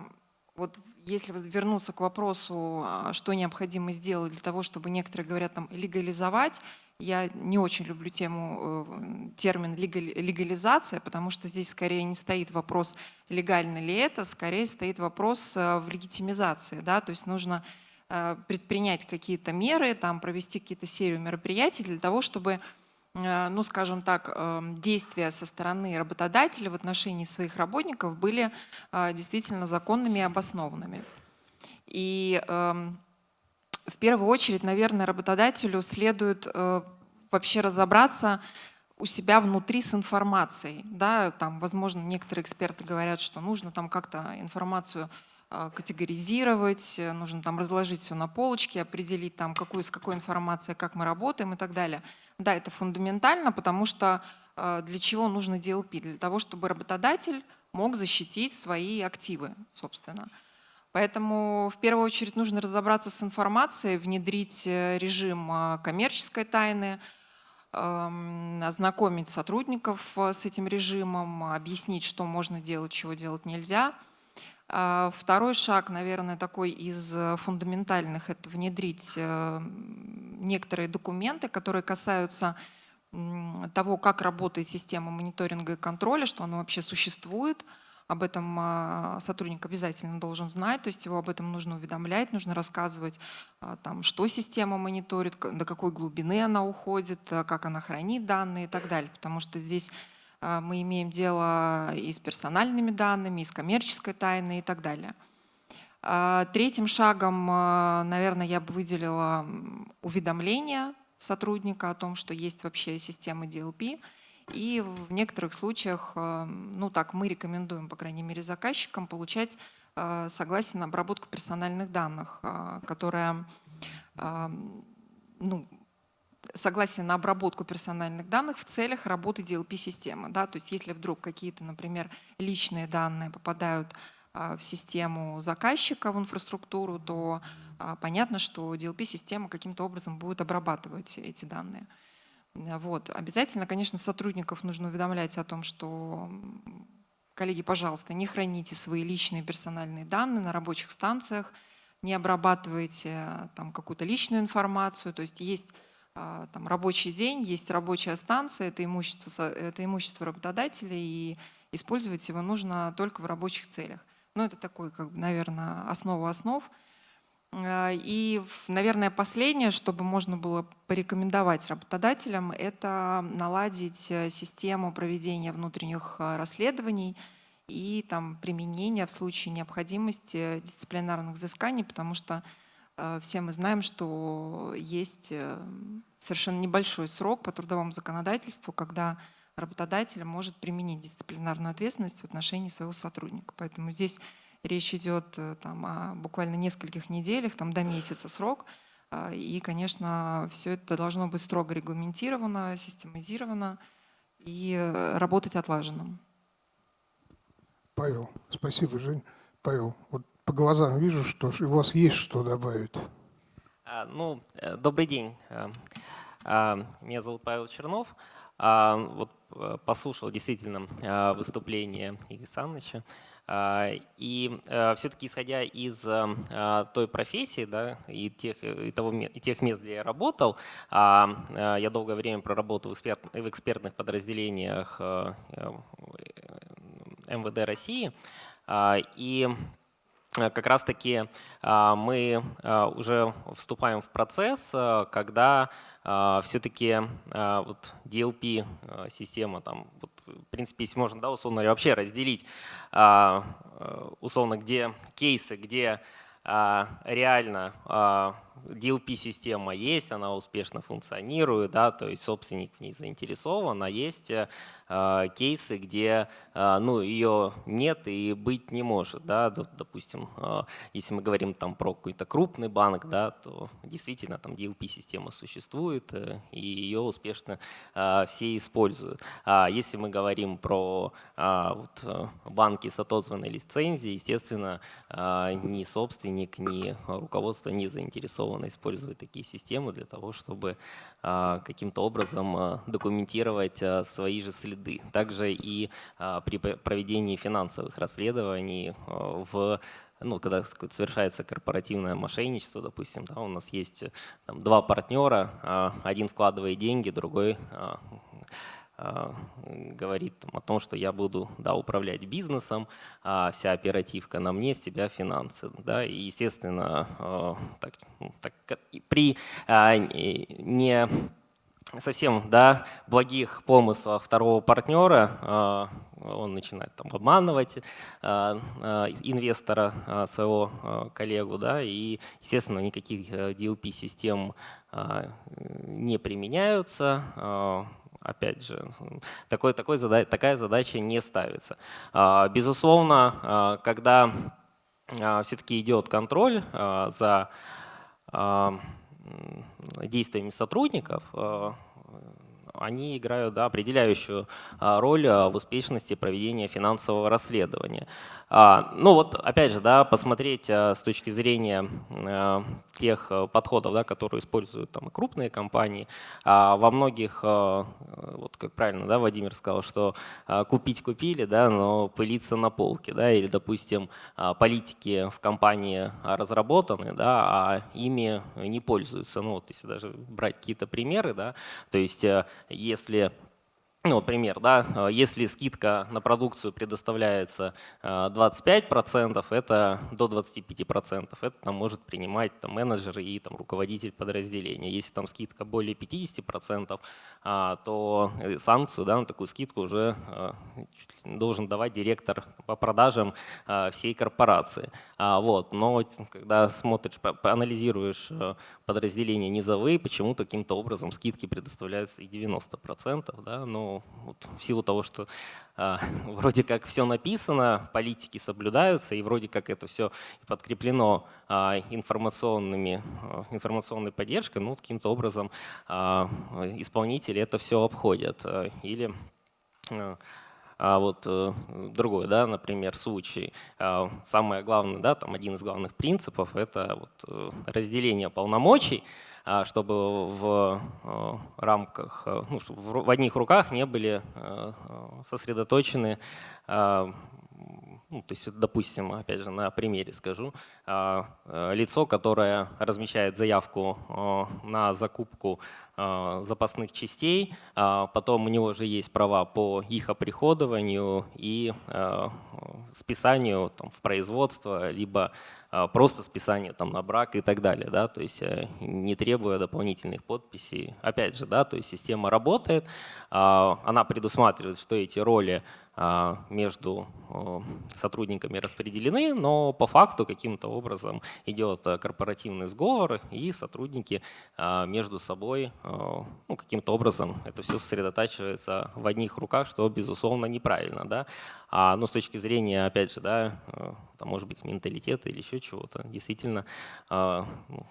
вот если вернуться к вопросу, а, что необходимо сделать для того, чтобы некоторые говорят там легализовать, я не очень люблю тему, э, термин легализация, потому что здесь скорее не стоит вопрос, легально ли это, скорее стоит вопрос э, в легитимизации. Да? То есть нужно э, предпринять какие-то меры, там, провести какие-то серию мероприятий для того, чтобы ну, скажем так, действия со стороны работодателя в отношении своих работников были действительно законными и обоснованными. И эм, в первую очередь, наверное, работодателю следует э, вообще разобраться, у себя внутри с информацией. Да, там, возможно, некоторые эксперты говорят, что нужно там как-то информацию а, категоризировать, нужно там разложить все на полочке, определить там, какую, с какой информацией, как мы работаем и так далее. Да, это фундаментально, потому что для чего нужно DLP? Для того, чтобы работодатель мог защитить свои активы, собственно. Поэтому в первую очередь нужно разобраться с информацией, внедрить э, режим а, коммерческой тайны, ознакомить сотрудников э, с этим режимом, объяснить, что можно делать, чего делать нельзя. А, второй шаг, наверное, такой из э, фундаментальных – это внедрить некоторые документы, которые касаются того, как работает система мониторинга и контроля, что она вообще существует – об этом а, сотрудник обязательно должен знать, то есть его об этом нужно уведомлять, нужно рассказывать, а, там, что система мониторит, до какой глубины она уходит, а, как она хранит данные и так далее. Потому что здесь мы имеем дело и с персональными данными, и с коммерческой тайной и так далее. Третьим шагом, наверное, я бы выделила уведомление сотрудника о том, что есть вообще система DLP – и в некоторых случаях, э, ну так, мы рекомендуем, по крайней мере, заказчикам получать э, согласие на обработку персональных данных, э, которая, ну, согласие на обработку персональных данных в целях работы DLP-системы. Да? То есть если вдруг какие-то, например, личные данные попадают в систему заказчика, в инфраструктуру, то понятно, что DLP-система каким-то образом будет обрабатывать эти данные. Вот. Обязательно, конечно, сотрудников нужно уведомлять о том, что, коллеги, пожалуйста, не храните свои личные персональные данные на рабочих станциях, не обрабатывайте там какую-то личную информацию. То есть есть а, там, рабочий день, есть рабочая станция, это имущество, это имущество работодателя, и использовать его нужно только в рабочих целях. Ну, это такой, как бы, наверное, основа основ – Э, и, наверное, последнее, чтобы можно было порекомендовать работодателям, это наладить э, систему проведения внутренних э, расследований и там, применения в случае необходимости дисциплинарных взысканий, потому что все мы знаем, что есть совершенно небольшой срок по трудовому законодательству, когда работодатель может применить дисциплинарную ответственность в отношении своего сотрудника. Поэтому здесь Речь идет э, там, о буквально нескольких неделях, там, до месяца срок. А, и, конечно, все это должно быть строго регламентировано, систематизировано и э, работать отлаженным. Павел, спасибо, Жень. Павел, вот по глазам вижу, что у вас есть что добавить. А, ну, э, добрый день. А, меня зовут Павел Чернов. Вот послушал действительно выступление Игоря Саныча. А, и э, все-таки исходя из э, а, той профессии да, и, тех, и, того, и тех мест, где я работал, а, э, я долгое время проработал в, эксперт, в экспертных подразделениях МВД России. И как раз-таки мы уже вступаем в процесс, когда все-таки вот DLP-система там, вот в принципе, если можно, да, условно говоря, вообще разделить, а, э, условно, где кейсы, где а, реально а, DLP-система есть, она успешно функционирует, да, то есть собственник в ней заинтересован, а есть э, кейсы, где а, ну, ее нет и быть не может. Да? Допустим, а, если мы говорим там, про какой-то крупный банк, да, то действительно там DLP-система существует, э, и ее успешно все используют. А если мы говорим про вот, э, банки с отозванной лицензией, естественно, ни собственник, ни руководство не заинтересованы использовать такие системы для того, чтобы каким-то образом документировать свои же следы. Также и а, при проведении финансовых расследований а, в ну, когда совершается корпоративное мошенничество, допустим, да, у нас есть там, два партнера, а, один вкладывает деньги, другой говорит там, о том, что я буду да, управлять бизнесом, а вся оперативка на мне, с тебя финансы. Да, и, естественно, так, ну, так, при не совсем да, благих помыслах второго партнера а, он начинает там, обманывать а, а, инвестора своего коллегу, да, и, естественно, никаких DLP-систем не применяются, опять же, такой, такой такая задача не ставится. Безусловно, когда все-таки идет контроль за действиями сотрудников, они играют да, определяющую роль в успешности проведения финансового расследования. А, ну вот, опять же, да, посмотреть а, с точки зрения а, тех подходов, да, которые используют там, крупные компании. Во многих, вот как правильно да, Владимир сказал, что купить купили, да, но пылиться на полке. Да, или, допустим, политики в компании разработаны, да, а ими не пользуются. Ну, вот, если даже брать какие-то примеры, да, то есть если ну, пример, да, э, если скидка на продукцию предоставляется 25%, э, это до 25%, это там может принимать там, менеджер и там, руководитель подразделения. Если там скидка более 50%, а, то э, санкцию да, на такую скидку уже должен давать директор по продажам всей корпорации. А, вот. Но когда смотришь, анализируешь подразделения низовые, почему-то каким-то образом скидки предоставляются и 90%. Да? Но вот в силу того, что э, вроде как все написано, политики соблюдаются, и вроде как это все подкреплено э, информационными, э, информационной поддержкой, ну, каким-то образом э, исполнители это все обходят. Или э, а вот э, другой, да, например, случай. А, самое главное, да, там один из главных принципов – это вот э, разделение полномочий, а, чтобы в э, рамках, ну, чтобы в одних руках не были сосредоточены ну, то есть, допустим, опять же, на примере скажу, лицо, которое размещает заявку на закупку а, запасных частей, а, потом у него же есть права по их оприходованию и а, списанию там, в производство, либо просто списанию там, на брак и так далее, да, то есть э, не требуя дополнительных подписей. Опять же, да, то есть система работает, она предусматривает, что эти роли а, между сотрудниками распределены, но по факту каким-то образом идет э, корпоративный сговор, и сотрудники а, между собой ну, каким-то образом это все сосредотачивается в одних руках, что, безусловно, неправильно. Да? А, ну, с точки зрения, опять же, да, э, там, может быть, менталитета или еще чего-то, действительно, а, ну,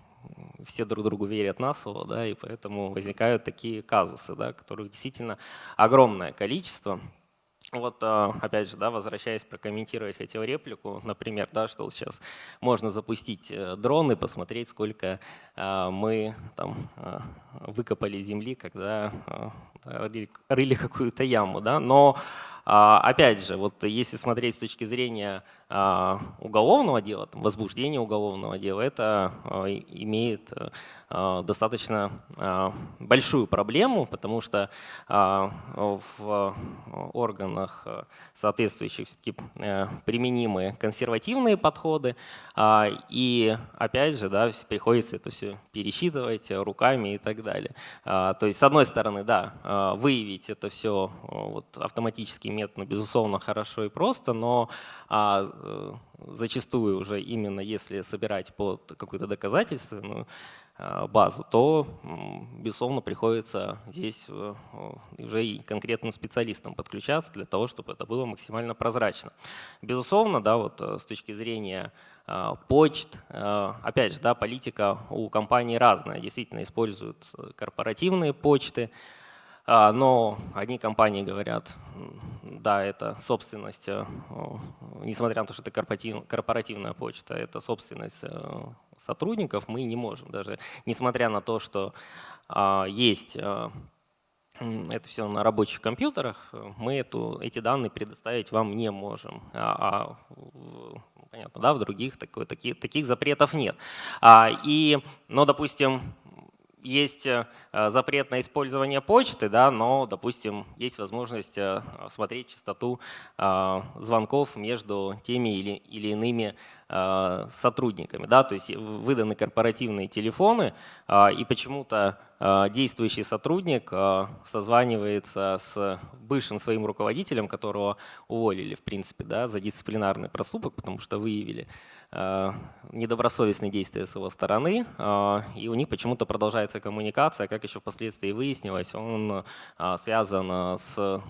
все друг другу верят на слово, да, и поэтому возникают такие казусы, да, которых действительно огромное количество. Вот а, опять же, да, возвращаясь прокомментировать хотел реплику, например, да, что сейчас можно запустить э, дрон и посмотреть, сколько а, мы там а, выкопали земли, когда рыли, рыли какую-то яму, да, но опять же, вот если смотреть с точки зрения уголовного дела, там, возбуждения уголовного дела, это имеет э, достаточно большую проблему, потому что в органах соответствующих э, применимы консервативные подходы. А, и опять же, да, приходится это все пересчитывать руками и так далее. А, то есть, с одной стороны, да, выявить это все вот, автоматическим методом, безусловно, хорошо и просто, но а, зачастую уже именно если собирать по какой-то доказательственную Э, базу, то, безусловно, приходится здесь э, уже и конкретным специалистам подключаться для того, чтобы это было максимально прозрачно. Безусловно, да, вот э, с точки зрения почт, опять же, да, политика у компаний разная. Действительно используют корпоративные почты, но одни компании говорят, да, это собственность, э, несмотря на то, что это корпоративная почта, это собственность э, сотрудников, мы не можем даже, несмотря на то, что а, есть э, это все на рабочих компьютерах, мы эту, эти данные предоставить вам не можем. А, а понятно, да, в других такой, таких, таких запретов нет. А, и, ну, допустим, есть э, запрет на использование почты, да, но, допустим, есть возможность э, смотреть частоту э, звонков между теми или, или иными э, сотрудниками. Да? То есть выданы корпоративные телефоны, э, и почему-то э, действующий сотрудник э, созванивается с бывшим своим руководителем, которого уволили, в принципе, да, за дисциплинарный проступок, потому что выявили Э, недобросовестные действия с его стороны, э, и у них почему-то продолжается коммуникация, как еще впоследствии выяснилось, он э, связан с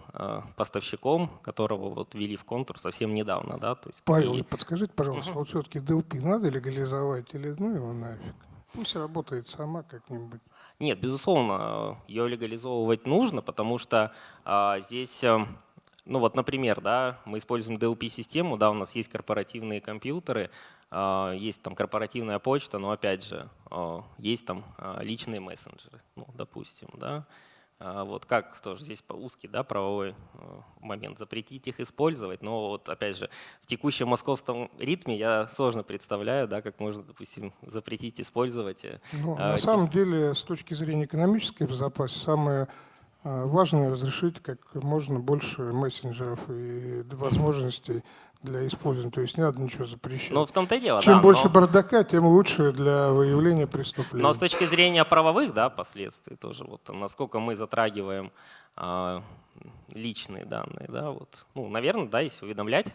поставщиком, которого вот ввели в контур совсем недавно. Да? То есть, Павел, и... подскажите, пожалуйста, вот все-таки DLP надо легализовать или ну его нафиг? Пусть работает сама как-нибудь. Нет, безусловно, ее легализовывать нужно, потому что а, здесь ну вот, например, да, мы используем DLP-систему, да, у нас есть корпоративные компьютеры, а, есть там корпоративная почта, но опять же, а, есть там а, личные мессенджеры, ну, допустим, да. Вот как тоже здесь узкий да, правовой момент, запретить их использовать, но вот опять же в текущем московском ритме я сложно представляю, да, как можно, допустим, запретить использовать. Э, ну, на эти... самом деле, с точки зрения экономической безопасности, самое а, важно разрешить как можно больше мессенджеров и возможностей для использования. То есть не надо ничего запрещать. Ну, в том-то и дело, Чем да, больше но... бардака, тем лучше для выявления преступлений. Но с точки зрения правовых да, последствий тоже, вот, насколько мы затрагиваем а, личные данные, да, вот, ну, наверное, да, если уведомлять, а,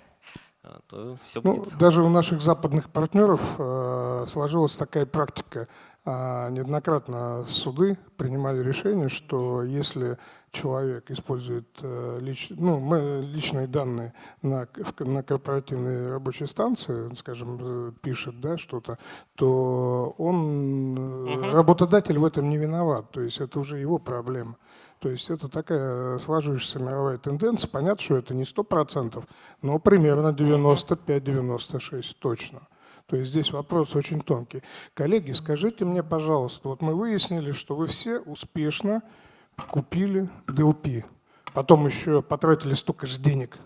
то все ну, будет. Даже у наших западных партнеров э, сложилась такая практика. А неоднократно суды принимали решение, что если человек использует э, лич, ну, мы, личные данные на, на корпоративной рабочей станции, скажем, э, пишет да, что-то, то он, угу. работодатель в этом не виноват. То есть это уже его проблема. То есть это такая сложившаяся мировая тенденция. Понятно, что это не 100%, но примерно 95-96 точно. То есть здесь вопрос очень тонкий. Коллеги, скажите мне, пожалуйста, вот мы выяснили, что вы все успешно купили DLP. Потом еще потратили столько же денег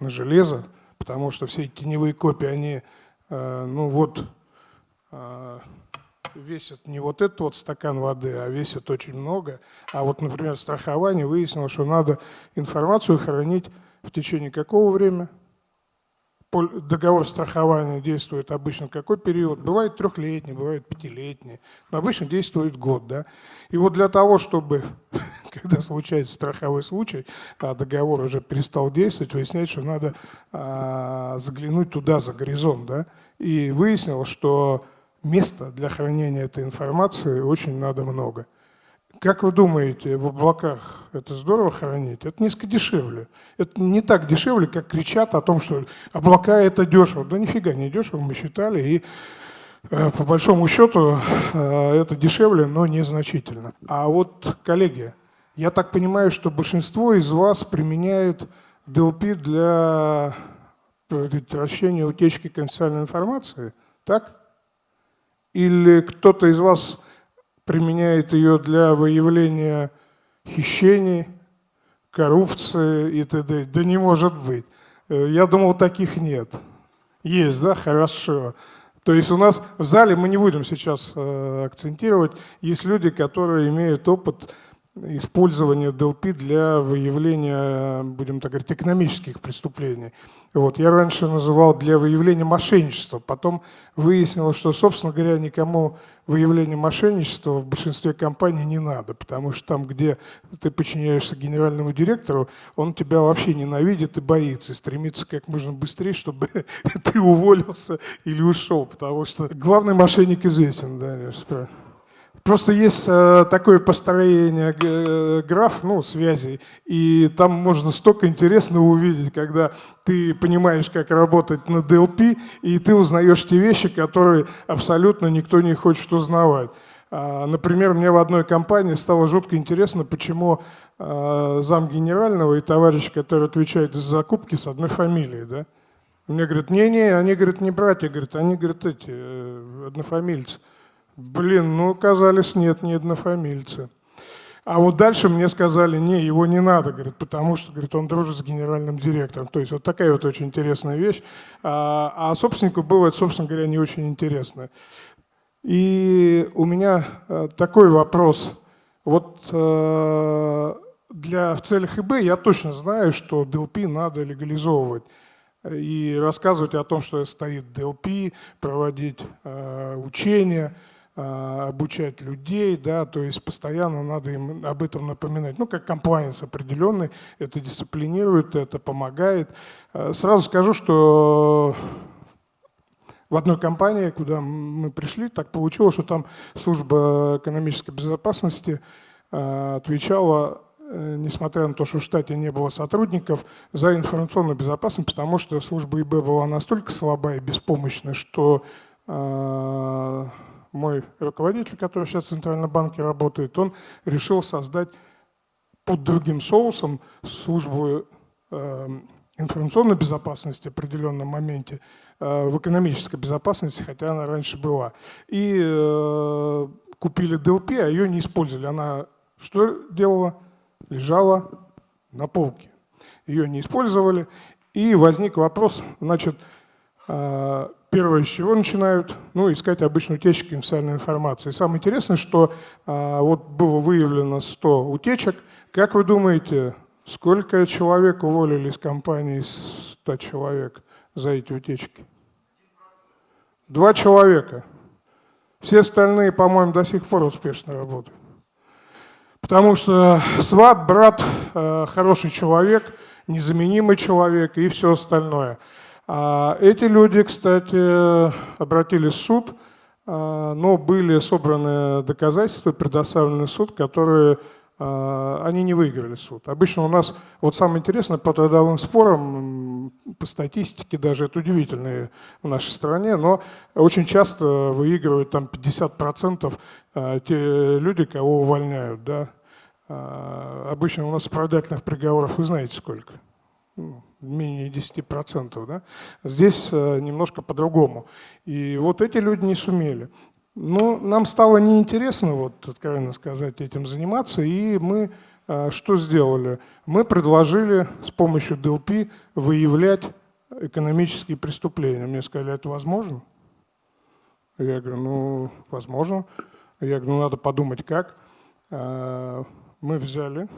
на железо, потому что все эти теневые копии, они, э, ну вот, э, весят не вот этот вот стакан воды, а весят очень много. А вот, например, страхование выяснило, что надо информацию хранить в течение какого времени? договор страхования действует обычно какой период? Бывает трехлетний, бывает пятилетний, но обычно действует год. Да? И вот для того, чтобы, когда случается страховой случай, а договор уже перестал действовать, выяснять, что надо а, заглянуть туда, за горизонт. Да? И выяснилось, что места для хранения этой информации очень надо много. Как вы думаете, в облаках это здорово хранить? Это несколько дешевле. Это не так дешевле, как кричат о том, что облака это дешево. Да нифига не дешево, мы считали. И э, по большому счету э, это дешевле, но незначительно. А вот, коллеги, я так понимаю, что большинство из вас применяет DLP для предотвращения утечки конфиденциальной информации, так? Или кто-то из вас применяет ее для выявления хищений, коррупции и т.д. Да не может быть. Э, я думал, таких нет. Есть, да? Хорошо. То есть у нас в зале, мы не будем сейчас э, акцентировать, есть люди, которые имеют опыт использования DLP для выявления, будем так говорить, экономических преступлений. Вот. Я раньше называл для выявления мошенничества, потом выяснилось, что, собственно говоря, никому выявление мошенничества в большинстве компаний не надо, потому что там, где ты подчиняешься генеральному директору, он тебя вообще ненавидит и боится, и стремится как можно быстрее, чтобы ты уволился или ушел, потому что главный мошенник известен, да, правильно. Просто есть э, такое построение э, граф, ну, связей, и там можно столько интересного увидеть, когда ты понимаешь, как работать на DLP, и ты узнаешь те вещи, которые абсолютно никто не хочет узнавать. А, например, мне в одной компании стало жутко интересно, почему э, зам генерального и товарищ, который отвечает за закупки, с одной фамилией. Да? Мне говорят, не-не, они, говорят, не братья, говорят, они, говорят, эти, однофамильцы. Блин, ну оказались нет, не однофамильцы. А вот дальше мне сказали, не, его не надо, говорит, потому что, говорит, он дружит с генеральным директором. То есть вот такая вот очень интересная вещь. А, а собственнику бывает, собственно говоря, не очень интересно. И у меня э, такой вопрос. Вот э, для, в целях ИБ я точно знаю, что DLP надо легализовывать. и рассказывать о том, что стоит DLP, проводить э, учения, обучать людей, да, то есть постоянно надо им об этом напоминать. Ну, как комплайенс определенный, это дисциплинирует, это помогает. Э, сразу скажу, что в одной компании, куда мы пришли, так получилось, что там служба экономической безопасности э, отвечала Э, несмотря на то, что в штате не было сотрудников, за информационную безопасность, потому что служба ИБ была настолько слаба и беспомощна, что мой руководитель, который сейчас в Центральном банке работает, он решил создать под другим соусом службу э, информационной безопасности в определенном моменте, э, в экономической безопасности, хотя она раньше была. И э, купили DLP, а ее не использовали. Она что делала? лежала на полке. Ее не использовали. И возник вопрос, значит, первое, с чего начинают? Ну, искать обычно утечки конфиденциальной информации. самое интересное, что а, вот было выявлено 100 утечек. Как вы думаете, сколько человек уволили из компании 100 человек за эти утечки? Два человека. Все остальные, по-моему, до сих пор успешно работают. Потому что сват, брат, э, хороший человек, незаменимый человек и все остальное. А эти люди, кстати, обратились в суд, э, но были собраны доказательства, предоставлены суд, которые э, они не выиграли суд. Обычно у нас, вот самое интересное, по трудовым спорам, по статистике даже, это удивительно в нашей стране, но очень часто выигрывают там 50% те люди, кого увольняют, да, а, обычно у нас оправдательных приговоров вы знаете сколько? Ну, менее 10%. Да? Здесь э, немножко по-другому. И вот эти люди не сумели. Но нам стало неинтересно, вот, откровенно сказать, этим заниматься, и мы э, что сделали? Мы предложили с помощью DLP выявлять экономические преступления. Мне сказали, это возможно? Я говорю, ну, возможно. Я говорю, ну, надо подумать, как. А, мы взяли,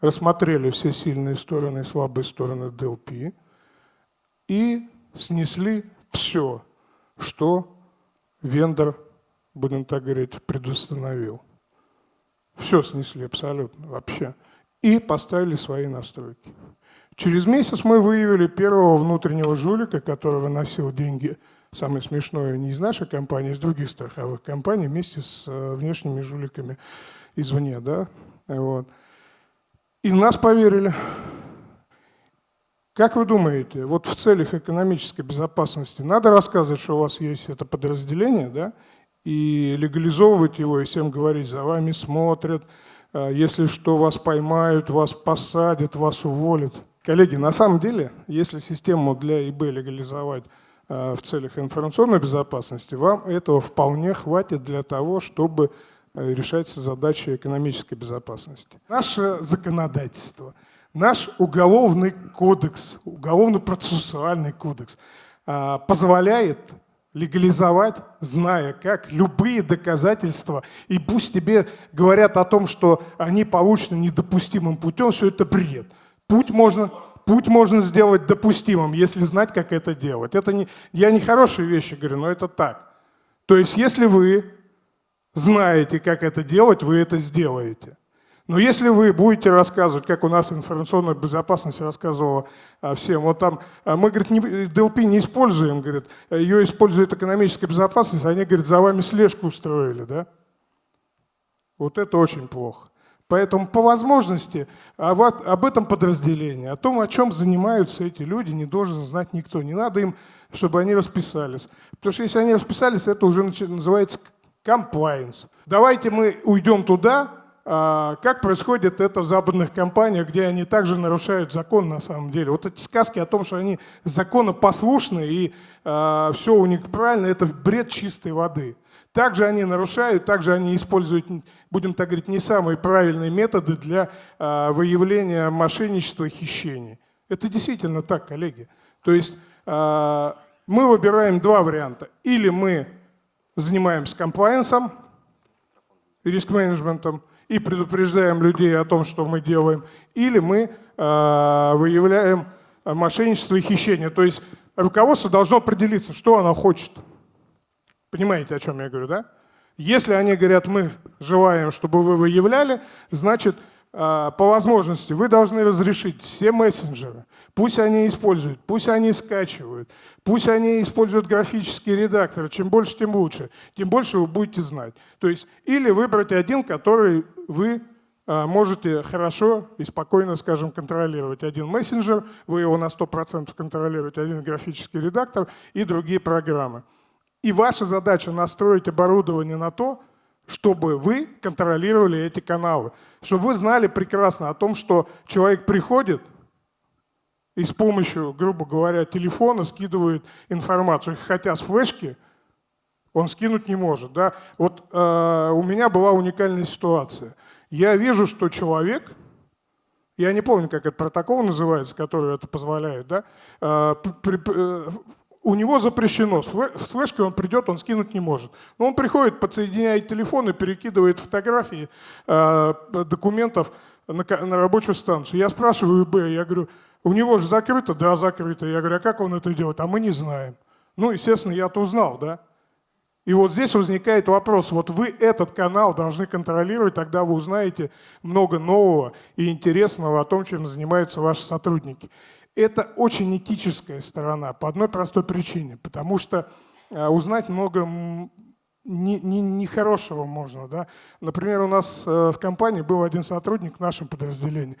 рассмотрели все сильные стороны и слабые стороны DLP и снесли все, что вендор, будем так говорить, предустановил. Все снесли абсолютно, вообще. И поставили свои настройки. Через месяц мы выявили первого внутреннего жулика, который выносил деньги – самое смешное, не из нашей компании, а из других страховых компаний вместе с э, внешними жуликами извне. Да? Вот. И нас поверили. Как вы думаете, вот в целях экономической безопасности надо рассказывать, что у вас есть это подразделение, да, и легализовывать его, и всем говорить, за вами смотрят, э, если что, вас поймают, вас посадят, вас уволят. Коллеги, на самом деле, если систему для ИБ легализовать Э, в целях информационной безопасности, вам этого вполне хватит для того, чтобы э, решать задачи экономической безопасности. Наше законодательство, наш уголовный кодекс, уголовно-процессуальный кодекс э, позволяет легализовать, зная как, любые доказательства. И пусть тебе говорят о том, что они получены недопустимым путем, все это бред. Путь можно путь можно сделать допустимым, если знать, как это делать. Это не, я не хорошие вещи говорю, но это так. То есть, если вы знаете, как это делать, вы это сделаете. Но если вы будете рассказывать, как у нас информационная безопасность рассказывала а, всем, вот там, а, мы, говорит, не, DLP не используем, говорит, ее использует экономическая безопасность, они, говорит, за вами слежку устроили, да? Вот это очень плохо. Поэтому по возможности об этом подразделении, о том, о чем занимаются эти люди, не должен знать никто. Не надо им, чтобы они расписались. Потому что если они расписались, это уже называется compliance. Давайте мы уйдем туда, а, как происходит это в западных компаниях, где они также нарушают закон на самом деле. Вот эти сказки о том, что они законопослушны и а, все у них правильно, это бред чистой воды. Также они нарушают, также они используют, будем так говорить, не самые правильные методы для э, выявления мошенничества и хищений. Это действительно так, коллеги. То есть э, мы выбираем два варианта. Или мы занимаемся комплайенсом, риск-менеджментом, и предупреждаем людей о том, что мы делаем, или мы э, выявляем мошенничество и хищение. То есть руководство должно определиться, что оно хочет. Понимаете, о чем я говорю, да? Если они говорят, мы желаем, чтобы вы выявляли, значит, по возможности вы должны разрешить все мессенджеры. Пусть они используют, пусть они скачивают, пусть они используют графические редакторы. Чем больше, тем лучше. Тем больше вы будете знать. То есть или выбрать один, который вы а, можете хорошо и спокойно, скажем, контролировать. Один мессенджер, вы его на 100% контролируете, один графический редактор и другие программы. И ваша задача настроить оборудование на то, чтобы вы контролировали эти каналы. Чтобы вы знали прекрасно о том, что человек приходит и с помощью, грубо говоря, телефона скидывает информацию. Хотя с флешки он скинуть не может. Да? Вот э, у меня была уникальная ситуация. Я вижу, что человек, я не помню, как этот протокол называется, который это позволяет, да, э, при, э, у него запрещено. С флешкой он придет, он скинуть не может. Но он приходит, подсоединяет телефон и перекидывает фотографии э, документов на, на рабочую станцию. Я спрашиваю Б, я говорю, у него же закрыто? Да, закрыто. Я говорю, а как он это делает? А мы не знаем. Ну, естественно, я-то узнал, да. И вот здесь возникает вопрос, вот вы этот канал должны контролировать, тогда вы узнаете много нового и интересного о том, чем занимаются ваши сотрудники. Это очень этическая сторона по одной простой причине, потому что э, узнать много нехорошего не, не можно. Да? Например, у нас э, в компании был один сотрудник в нашем подразделении,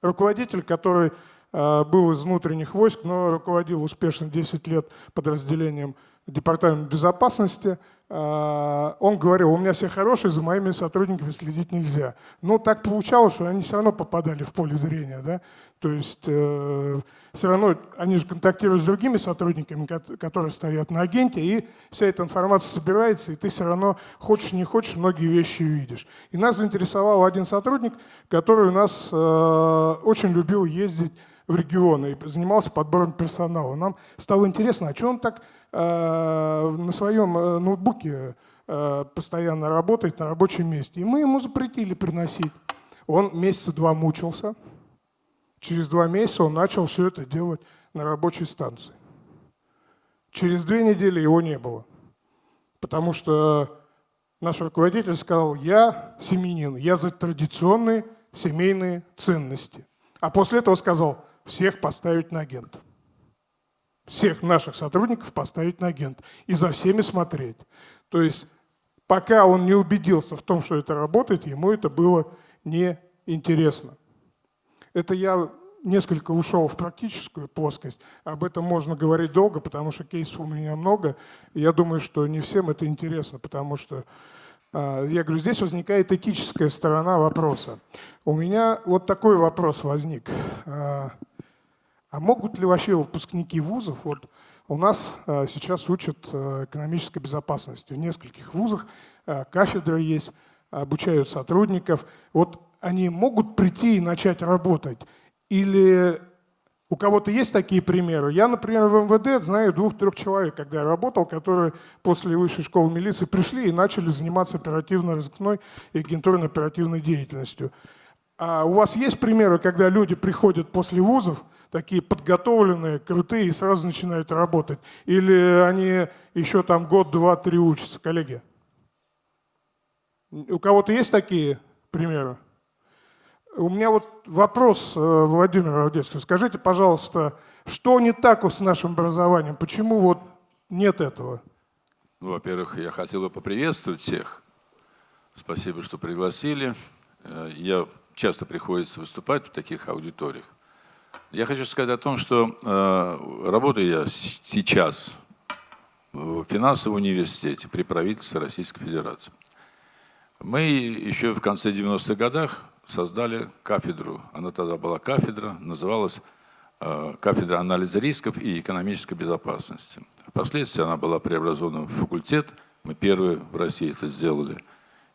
руководитель, который э, был из внутренних войск, но руководил успешно 10 лет подразделением Департамента безопасности. Он говорил, у меня все хорошие, за моими сотрудниками следить нельзя. Но так получалось, что они все равно попадали в поле зрения. Да? То есть э, все равно они же контактируют с другими сотрудниками, которые стоят на агенте, и вся эта информация собирается, и ты все равно, хочешь не хочешь, многие вещи видишь. И нас заинтересовал один сотрудник, который у нас э, очень любил ездить в регионы и занимался подбором персонала. Нам стало интересно, а что он так э, на своем э, ноутбуке э, постоянно работает на рабочем месте. И мы ему запретили приносить. Он месяца два мучился, Через два месяца он начал все это делать на рабочей станции. Через две недели его не было, потому что наш руководитель сказал, я семенин, я за традиционные семейные ценности. А после этого сказал, всех поставить на агент. Всех наших сотрудников поставить на агент. И за всеми смотреть. То есть пока он не убедился в том, что это работает, ему это было неинтересно. Это я несколько ушел в практическую плоскость. Об этом можно говорить долго, потому что кейсов у меня много. Я думаю, что не всем это интересно, потому что, а, я говорю, здесь возникает этическая сторона вопроса. У меня вот такой вопрос возник. А, могут ли вообще выпускники вузов, вот у нас а, сейчас учат экономической безопасности в нескольких вузах, кафедры есть, обучают сотрудников. Вот они могут прийти и начать работать? Или у кого-то есть такие примеры? Я, например, в МВД знаю двух-трех человек, когда я работал, которые после высшей школы милиции пришли и начали заниматься оперативно-розыскной и агентурно-оперативной деятельностью. А у вас есть примеры, когда люди приходят после вузов, такие подготовленные, крутые, и сразу начинают работать? Или они еще там год, два, три учатся, коллеги? У кого-то есть такие примеры? У меня вот вопрос, э, Владимир Авдеевский. Скажите, пожалуйста, что не так с нашим образованием? Почему вот нет этого? Ну, во-первых, я хотел бы поприветствовать всех. Спасибо, что пригласили. Э, я часто приходится выступать в таких аудиториях. Я хочу сказать о том, что э, работаю я сейчас в финансовом университете при правительстве Российской Федерации. Мы еще в конце 90-х годах создали кафедру, она тогда была кафедра, называлась э, кафедра анализа рисков и экономической безопасности. Впоследствии она была преобразована в факультет, мы первые в России это сделали.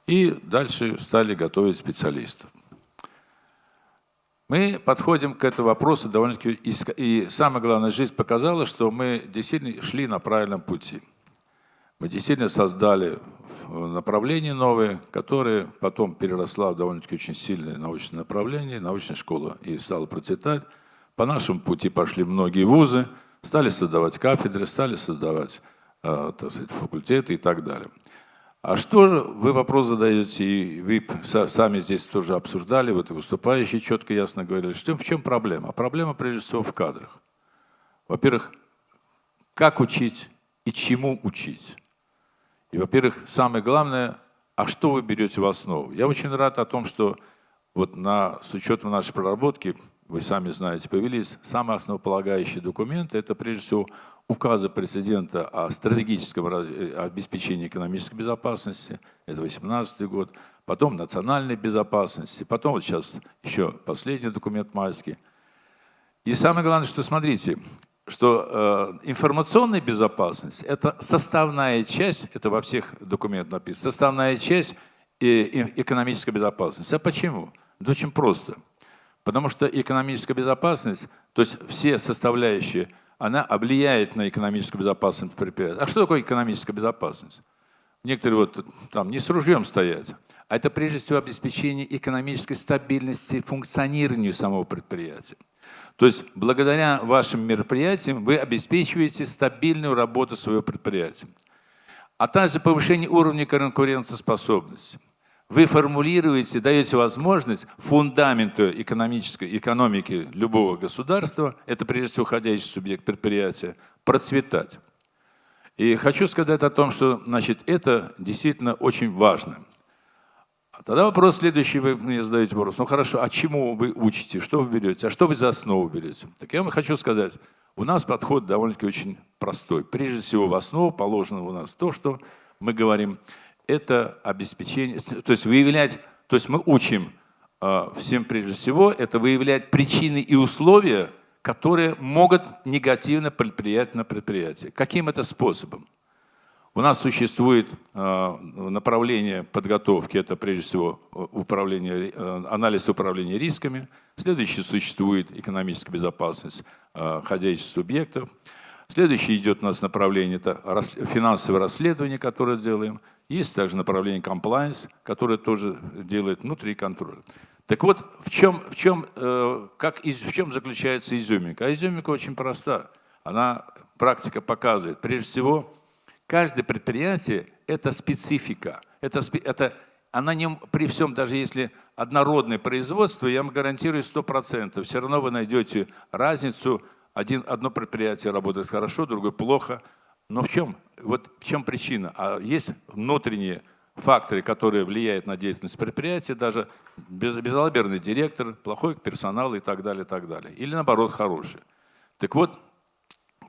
И дальше стали готовить специалистов. Мы подходим к этому вопросу довольно-таки, и самое главное, жизнь показала, что мы действительно шли на правильном пути. Мы действительно создали направление новое, которое потом переросла в довольно-таки очень сильное научное направление, научная школа, и стала процветать. По нашему пути пошли многие вузы, стали создавать кафедры, стали создавать э, так сказать, факультеты и так далее. А что же, вы вопрос задаете, и вы сами здесь тоже обсуждали, вот и выступающие четко ясно говорили, что в чем проблема? Проблема прежде всего в кадрах. Во-первых, как учить и чему учить. И, во-первых, самое главное, а что вы берете в основу? Я очень рад о том, что вот на, с учетом нашей проработки, вы сами знаете, появились самые основополагающие документы. Это, прежде всего, указа президента о стратегическом э, обеспечении экономической безопасности, это 2018 год, потом национальной безопасности, потом вот сейчас еще последний документ майский. И самое главное, что смотрите, что э, информационная безопасность – это составная часть, это во всех документах написано, составная часть э, экономической безопасности. А почему? Да очень просто. Потому что экономическая безопасность, то есть все составляющие – она влияет на экономическую безопасность предприятия. А что такое экономическая безопасность? Некоторые вот там не с ружьем стоять, а это прежде всего обеспечение экономической стабильности функционирования самого предприятия. То есть благодаря вашим мероприятиям вы обеспечиваете стабильную работу своего предприятия, а также повышение уровня конкурентоспособности вы формулируете, даете возможность фундаменту экономической экономики любого государства, это прежде всего уходящий субъект предприятия, процветать. И хочу сказать о том, что значит, это действительно очень важно. Тогда вопрос следующий, вы мне задаете вопрос. Ну хорошо, а чему вы учите, что вы берете, а что вы за основу берете? Так я вам хочу сказать, у нас подход довольно-таки очень простой. Прежде всего в основу положено у нас то, что мы говорим – это обеспечение, то есть выявлять, то есть мы учим э, всем прежде всего, это выявлять причины и условия, которые могут негативно повлиять на предприятие. Каким это способом? У нас существует э, направление подготовки, это прежде всего управление, э, анализ управления рисками. Следующее существует экономическая безопасность ходячих субъектов. Следующее идет у нас направление, это финансовое расследование, которое делаем. Есть также направление compliance, которое тоже делает внутренний контроль. Так вот, в чем, в чем, э, как, в чем заключается изюминка? А изюминка очень проста. Она, практика показывает. Прежде всего, каждое предприятие – это специфика. Это, это, она не, при всем, даже если однородное производство, я вам гарантирую 100%, все равно вы найдете разницу. Один, одно предприятие работает хорошо, другое плохо – но в чем, вот в чем причина? А есть внутренние факторы, которые влияют на деятельность предприятия, даже безалаберный директор, плохой персонал и так далее, и так далее. Или наоборот, хороший. Так вот,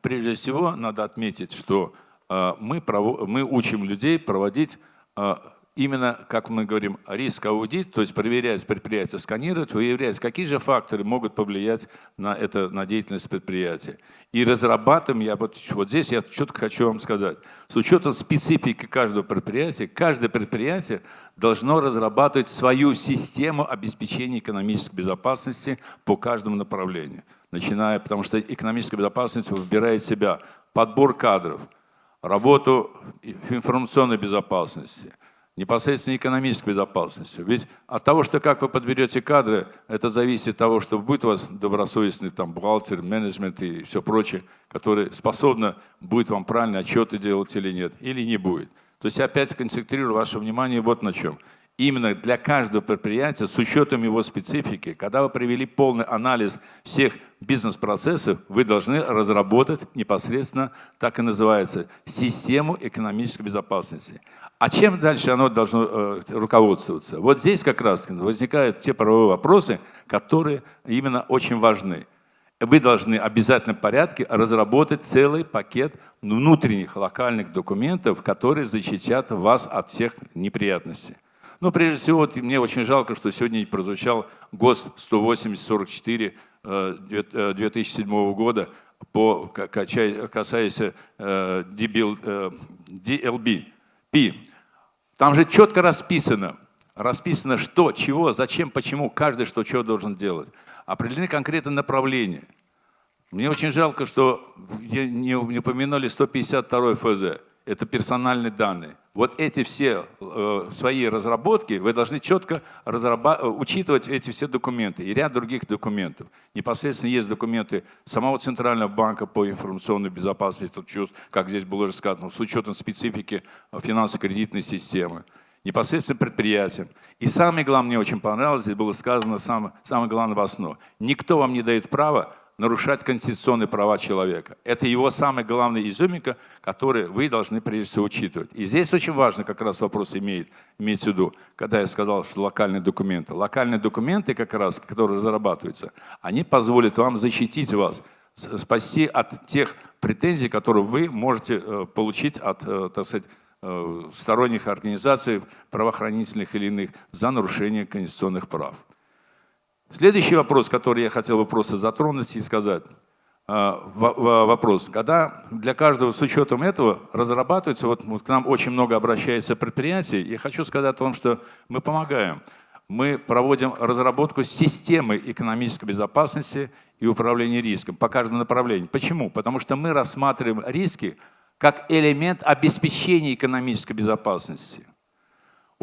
прежде всего надо отметить, что э, мы, мы учим людей проводить э, именно, как мы говорим, риск-аудит, то есть проверять предприятие, сканировать, выявлять, какие же факторы могут повлиять на, это, на деятельность предприятия. И разрабатываем, я вот, вот здесь я четко хочу вам сказать, с учетом специфики каждого предприятия, каждое предприятие должно разрабатывать свою систему обеспечения экономической безопасности по каждому направлению. Начиная, потому что экономическая безопасность выбирает себя подбор кадров, работу информационной безопасности – непосредственно экономической безопасностью. Ведь от того, что как вы подберете кадры, это зависит от того, что будет у вас добросовестный там, бухгалтер, менеджмент и все прочее, который способно будет вам правильно отчеты делать или нет, или не будет. То есть опять концентрирую ваше внимание вот на чем. Именно для каждого предприятия, с учетом его специфики, когда вы провели полный анализ всех бизнес-процессов, вы должны разработать непосредственно, так и называется, систему экономической безопасности. А чем дальше оно должно э, руководствоваться? Вот здесь как раз возникают те правовые вопросы, которые именно очень важны. Вы должны в обязательном порядке разработать целый пакет внутренних локальных документов, которые защитят вас от всех неприятностей. Ну, прежде всего, вот, мне очень жалко, что сегодня не прозвучал ГОСТ 180-44 2007 э, года, по, касаясь э, DLB. P. Там же четко расписано, расписано, что, чего, зачем, почему, каждый что, чего должен делать. Определены конкретные направления. Мне очень жалко, что не упомянули 152 ФЗ. Это персональные данные. Вот эти все э, свои разработки вы должны четко учитывать эти все документы и ряд других документов. Непосредственно есть документы самого Центрального банка по информационной безопасности, как здесь было уже сказано, с учетом специфики финансово-кредитной системы непосредственно предприятиям. И самое главное, мне очень понравилось, здесь было сказано самое, самое главное в основу. Никто вам не дает права нарушать конституционные права человека. Это его самая главная изюминка, которую вы должны прежде всего учитывать. И здесь очень важно как раз вопрос имеет, иметь в виду, когда я сказал, что локальные документы. Локальные документы как раз, которые разрабатываются, они позволят вам защитить вас, спасти от тех претензий, которые вы можете э, получить от, э, так сказать, э, сторонних организаций, правоохранительных или иных, за нарушение конституционных прав. Следующий вопрос, который я хотел бы просто затронуть и сказать. А, вопрос. Когда для каждого с учетом этого разрабатывается, вот, вот к нам очень много обращается предприятий, я хочу сказать о том, что мы помогаем. Мы проводим разработку системы экономической безопасности и управления риском по каждому направлению. Почему? Потому что мы рассматриваем риски как элемент обеспечения экономической безопасности.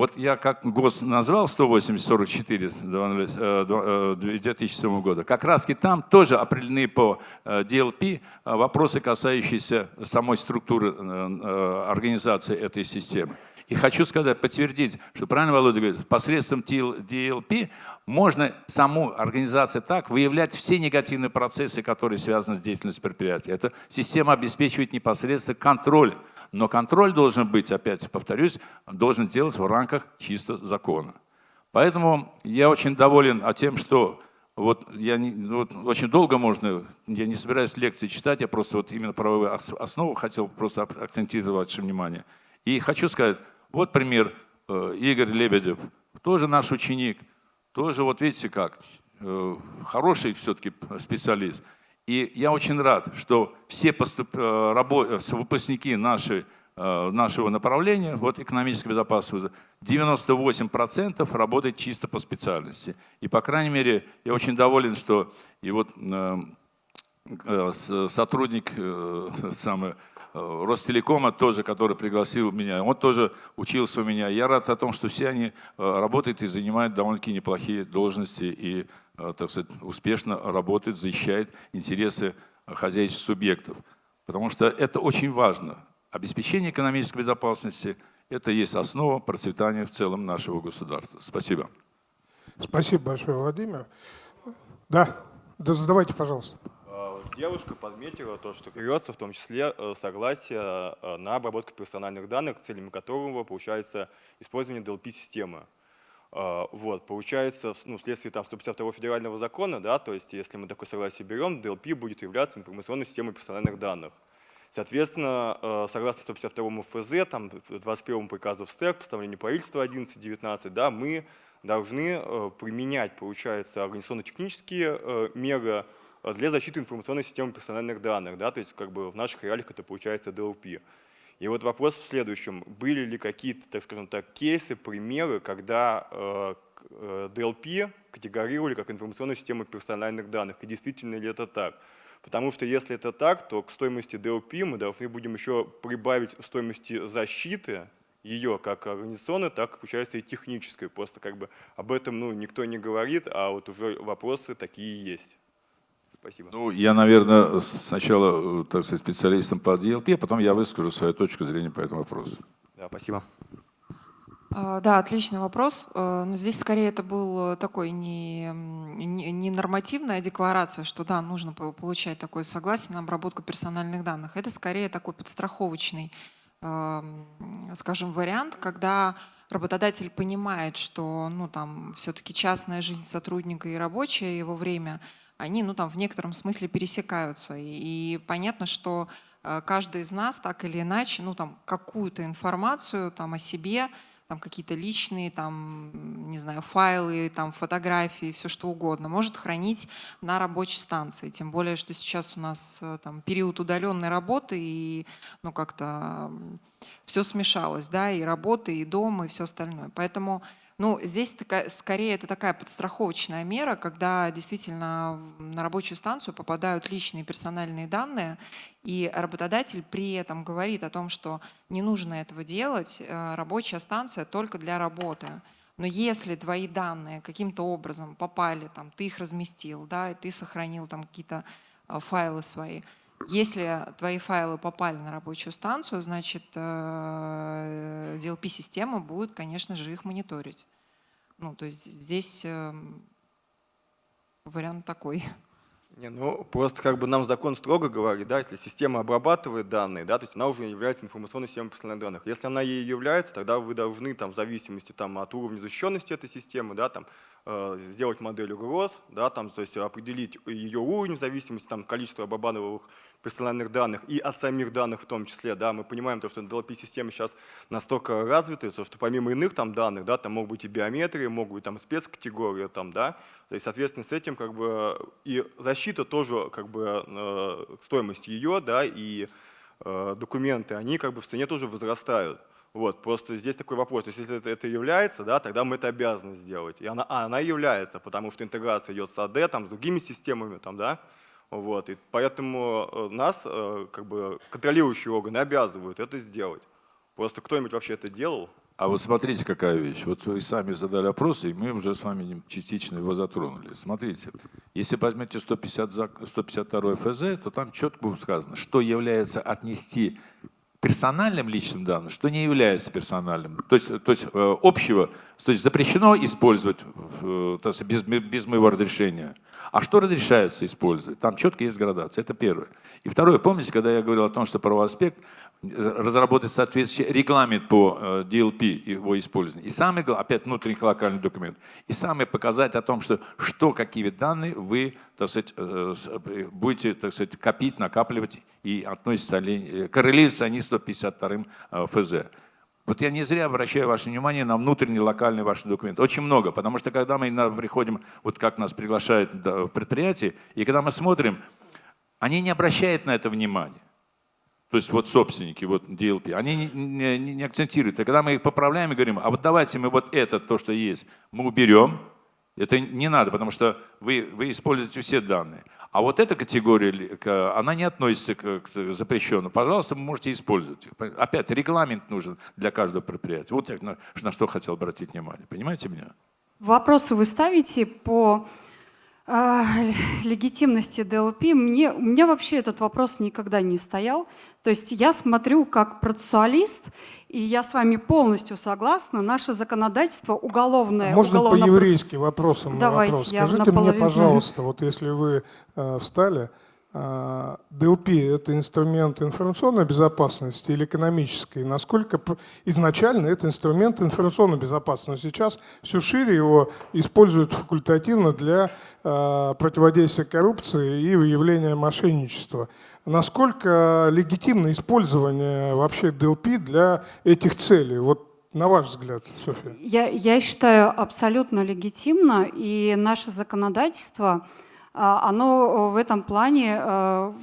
Вот я как ГОС назвал 180-44 2007 года, как раз и там тоже определены по DLP э, э, вопросы, касающиеся самой структуры э, организации этой системы. И хочу сказать, подтвердить, что правильно Володя говорит, посредством DLP можно саму организацию так выявлять все негативные процессы, которые связаны с деятельностью предприятия. Эта система обеспечивает непосредственно контроль. Но контроль должен быть, опять повторюсь, должен делать в рамках чисто закона. Поэтому я очень доволен тем, что вот я не, вот очень долго можно, я не собираюсь лекции читать, я просто вот именно правовую основу хотел просто акцентировать ваше внимание. И хочу сказать, вот пример, э, Игорь Лебедев, тоже наш ученик, тоже вот видите как, э, хороший все-таки специалист. И я очень рад, что все поступ... Э, выпускники нашей, нашего направления, вот экономической безопасности, 98% работают чисто по специальности. И, по крайней мере, я очень доволен, что и вот сотрудник самый, Ростелекома тоже, который пригласил меня, он тоже учился у меня. Я рад о том, что все они э, работают и занимают довольно-таки неплохие должности и, э, так сказать, успешно работают, защищают интересы хозяйственных субъектов. Потому что это очень важно. Обеспечение экономической безопасности – это есть основа процветания в целом нашего государства. Спасибо. Спасибо большое, Владимир. Да, да задавайте, пожалуйста девушка подметила то, что берется в том числе э, согласие э, на обработку персональных данных, целями которого получается использование DLP-системы. Э, вот, получается, ну, вследствие там, 152 федерального закона, да, то есть если мы такое согласие берем, DLP будет являться информационной системой персональных данных. Соответственно, согласно 152 ФЗ, там, 21 приказу СТЭК, постановлению правительства 11.19, да, мы должны применять, получается, организационно-технические меры, для защиты информационной системы персональных данных, да, то есть как бы в наших реалиях это получается DLP. И вот вопрос в следующем. Были ли какие-то, так скажем так, кейсы, примеры, когда э, DLP э, категорировали как информационную систему персональных данных? И действительно ли это так? Потому что если это так, то к стоимости DLP мы должны будем еще прибавить стоимости защиты ее как организационной, так, получается, и технической. Просто как бы об этом ну, никто не говорит, а вот уже вопросы такие есть. Спасибо. Ну, я, наверное, сначала, э, так сказать, специалистом по DLP, а потом я выскажу свою точку зрения по этому вопросу. Да, спасибо. А, да, отличный вопрос. Э, но здесь скорее это был такой не, не, не нормативная декларация, что да, нужно получать такое согласие на обработку персональных данных. Это скорее такой подстраховочный, скажем, вариант, когда работодатель понимает, что ну, там все-таки частная жизнь сотрудника и рабочее его время – они ну, там, в некотором смысле пересекаются. И, и понятно, что э, каждый из нас так или иначе ну, там, какую-то информацию там, о себе, там какие-то личные, там, не знаю, файлы, там, фотографии, все что угодно, может хранить на рабочей станции. Тем более, что сейчас у нас э, там, период удаленной работы, и ну, как-то все смешалось, да, и работа, и дом, и все остальное. Поэтому Ну, здесь такая, скорее это такая подстраховочная мера, когда действительно на рабочую станцию попадают личные персональные данные, и работодатель при этом говорит о том, что не нужно этого делать, э, рабочая станция только для работы. Но если твои данные каким-то образом попали, там, ты их разместил, да, и ты сохранил там какие-то э, файлы свои, если твои файлы попали на рабочую станцию, значит, э, DLP-система будет, конечно же, их мониторить. Ну, то есть здесь эм, вариант такой. Не, ну, просто как бы нам закон строго говорит, да, если система обрабатывает данные, да, то есть она уже является информационной системой персональных данных. Если она ей является, тогда вы должны там, в зависимости там, от уровня защищенности этой системы да, там, сделать модель угроз, да, там, то есть определить ее уровень в зависимости от количества обрабатываемых персональных данных и о самих данных в том числе. Да, мы понимаем, то, что DLP-системы сейчас настолько развиты, что помимо иных там данных, да, там могут быть и биометрии, могут быть там спецкатегории, там, да, то есть, соответственно, с этим как бы и защита тоже как бы э, стоимость ее, да, и э, документы, они как бы в цене тоже возрастают. Вот, просто здесь такой вопрос, то есть если это, это является, да, тогда мы это обязаны сделать. И она, а, она является, потому что интеграция идет с АД, там, с другими системами, там, да, вот, и поэтому э, нас, э, как бы, контролирующие органы обязывают это сделать. Просто кто-нибудь вообще это делал? А вот смотрите, какая вещь. Вот вы сами задали вопрос, и мы уже с вами частично его затронули. Смотрите, если возьмете 150, 152 ФЗ, то там четко сказано, что является отнести персональным личным данным, что не является персональным. То есть, то есть э, общего, то есть запрещено использовать э, без, без моего разрешения. А что разрешается использовать? Там четко есть градация. Это первое. И второе, помните, когда я говорил о том, что правовой аспект, разработать соответствующий регламент по э, DLP, его использования. И самый, опять внутренний локальный документ. И самое показать о том, что, что какие данные вы так сказать, э, э, будете так сказать, копить, накапливать и относятся ли, коррелируются они с 152 ФЗ. Вот я не зря обращаю ваше внимание на внутренний локальный ваш документ. Очень много, потому что когда мы приходим, вот как нас приглашают в предприятие, и когда мы смотрим, они не обращают на это внимания. То есть вот собственники, вот DLP, они не, не, не акцентируют. И когда мы их поправляем и говорим, а вот давайте мы вот это, то, что есть, мы уберем, это не надо, потому что вы, вы используете все данные. А вот эта категория, она не относится к запрещенному. Пожалуйста, вы можете использовать. Опять, регламент нужен для каждого предприятия. Вот я на, на что хотел обратить внимание. Понимаете меня? Вопросы вы ставите по э, легитимности DLP. Мне, у меня вообще этот вопрос никогда не стоял. То есть я смотрю как процессуалист, и я с вами полностью согласна. Наше законодательство уголовное. А можно уголовно по-еврейски вопросом Давайте, вопрос? Скажите мне, пожалуйста, вот если вы э, встали, ДЛП – это инструмент информационной безопасности или экономической? Насколько изначально это инструмент информационной безопасности? Но сейчас все шире его используют факультативно для э, противодействия коррупции и выявления мошенничества. Насколько легитимно использование вообще DLP для этих целей? Вот на ваш взгляд, Софья. Я, я считаю абсолютно легитимно, и наше законодательство, а, оно в этом плане а,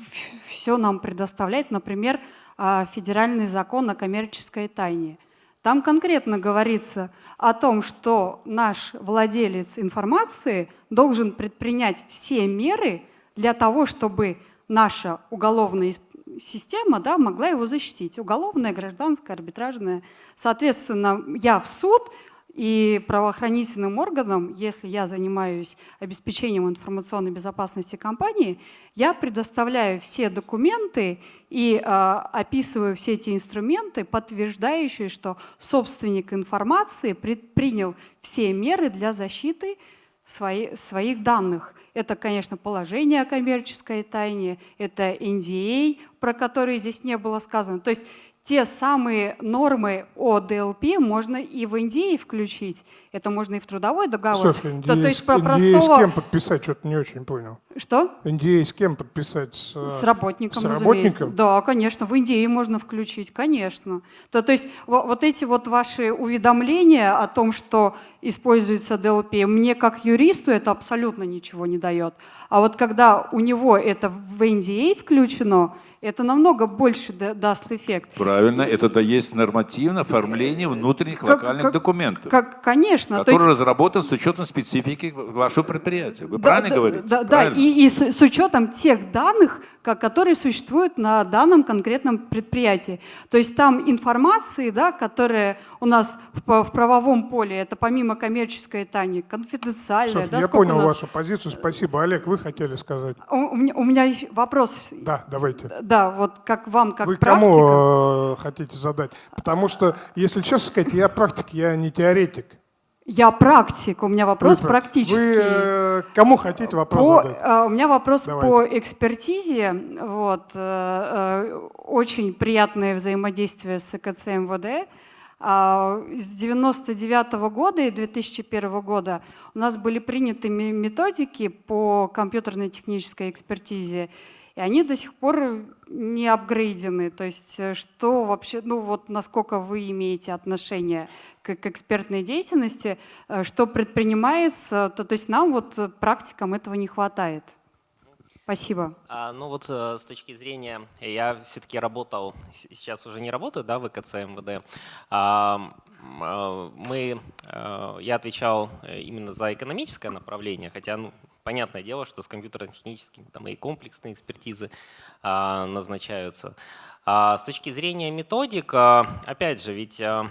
все нам предоставляет. Например, а, федеральный закон о коммерческой тайне. Там конкретно говорится о том, что наш владелец информации должен предпринять все меры для того, чтобы наша уголовная система да, могла его защитить. Уголовная, гражданская, арбитражная. Соответственно, я в суд и правоохранительным органам, если я занимаюсь обеспечением информационной безопасности компании, я предоставляю все документы и э, описываю все эти инструменты, подтверждающие, что собственник информации предпринял все меры для защиты свои, своих данных. Это, конечно, положение о коммерческой тайне, это NDA, про который здесь не было сказано. То есть те самые нормы о DLP можно и в NDA включить, это можно и в трудовой договор. Софья, NDA, то, то есть про NDA простого... с кем подписать, что-то не очень понял. Что? NDA с кем подписать? С, с работником, с разумеется. работником? Да, конечно, в NDA можно включить, конечно. То, то есть вот эти вот ваши уведомления о том, что используется DLP, мне как юристу это абсолютно ничего не дает. А вот когда у него это в NDA включено, Это намного больше да- даст эффект. Правильно, это да есть нормативно оформление внутренних Как- локальных как- документов, Как, конечно. то который есть- разработан с учетом специфики вашего предприятия. Вы Да, правильно да, говорите? Да, да, и, и с, с учетом тех данных, ко- которые существуют на данном конкретном предприятии. То есть там информации, да, которая у нас в, в правовом поле, это помимо коммерческой тайны, конфиденциальная. Софья, да, я понял нас- вашу позицию. Спасибо. Олег, вы хотели сказать? У, у меня, у меня вопрос. Да, давайте. Да, вот как вам, как Вы практика. кому э, хотите задать? Потому что, если честно сказать, я практик, я не теоретик. Я практик, у меня вопрос Вы, практический. Вы э, кому хотите вопрос По, задать? э, у меня вопрос Давайте. по экспертизе. Вот, э, э, очень приятное взаимодействие с ЭКЦ МВД. А, С 99 года и 2001 года у нас были приняты ме- методики по компьютерной технической экспертизе, и они до сих пор не апгрейдены. То есть э, что вообще, ну вот насколько вы имеете отношение к, к экспертной деятельности, э, что предпринимается, то, то есть нам вот э, практикам этого не хватает. Спасибо. А, ну вот с точки зрения, я все-таки работал, сейчас уже не работаю, да, в ЭКЦ МВД. А, мы, я отвечал именно за экономическое направление, хотя, ну, понятное дело, что с компьютерно-техническими там и комплексные экспертизы а, назначаются. А с точки зрения методик, а, опять же, ведь а,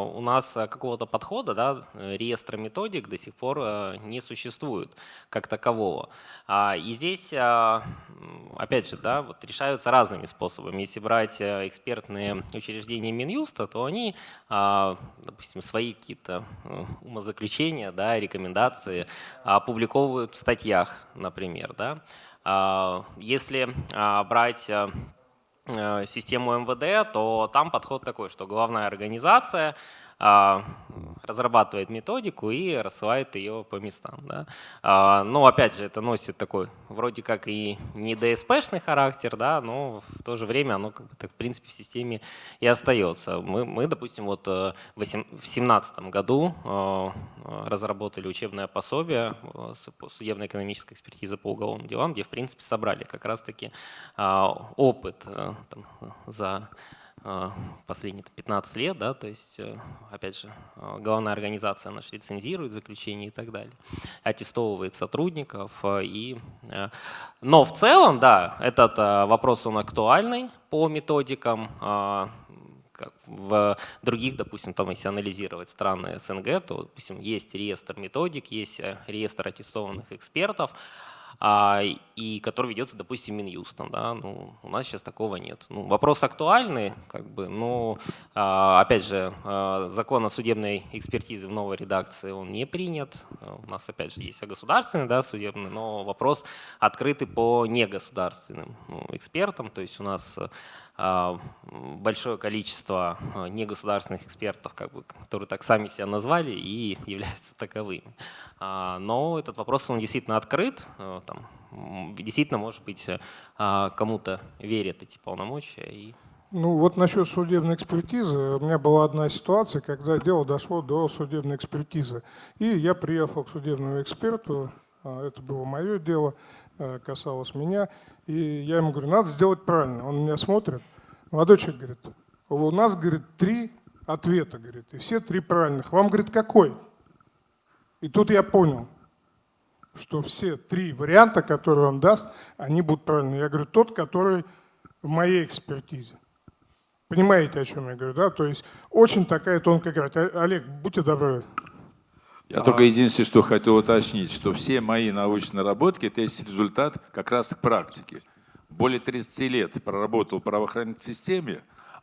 у нас какого-то подхода, да, реестра методик до сих пор не существует как такового. И здесь, опять же, да, вот решаются разными способами. Если брать экспертные учреждения Минюста, то они, допустим, свои какие-то э, умозаключения, да, рекомендации опубликовывают в статьях, например. Да. Если брать систему МВД, то там подход такой, что главная организация разрабатывает методику и рассылает ее по местам. Да. А, Но опять же, это носит такой вроде как и не ДСПшный характер, да, но в то же время оно как бы так, в принципе в системе и остается. Мы, мы допустим, вот э, в 2017 году э, разработали учебное пособие э, судебно-экономической экспертизе по уголовным делам, где в принципе собрали как раз-таки а, опыт там, за последние 15 лет, да, то есть, э, опять же, э, главная организация наша лицензирует заключение и так далее, аттестовывает сотрудников. э, И, э, но в целом, да, этот э, вопрос, он актуальный по методикам, э, как в других, допустим, там, если анализировать страны СНГ, то, допустим, есть реестр методик, есть э, реестр аттестованных экспертов, и который ведется, допустим, Минюстом. Да? Ну, у нас сейчас такого нет. Ну, вопрос актуальный, как бы, но, а, опять же, а, закон о судебной экспертизе в новой редакции, он не принят. А, У нас, опять же, есть государственный, да, судебный, но вопрос открытый по негосударственным ну, экспертам. То есть у нас а, большое количество а, негосударственных экспертов, как бы, которые так сами себя назвали и являются таковыми. А, Но этот вопрос, он действительно открыт. э, Там, действительно, может быть, э, а, кому-то верят эти полномочия. И Ну вот насчет судебной экспертизы. У меня была одна ситуация, когда дело дошло до судебной экспертизы. И я приехал к судебному эксперту, это было мое дело, касалось меня. И я ему говорю, надо сделать правильно. Он меня смотрит. Молодой человек говорит, у нас, говорит, три ответа, говорит, и все три правильных. Вам, говорит, какой? И тут я понял, что все три варианта, которые он даст, они будут правильные. Я говорю, тот, который в моей экспертизе. Понимаете, о чем я говорю, да? То есть очень такая тонкая грань. Олег, будьте добры. Я только единственное, что хотел уточнить, что все мои научные наработки – это есть результат как раз практики. Более 30 лет проработал в правоохранительной системе,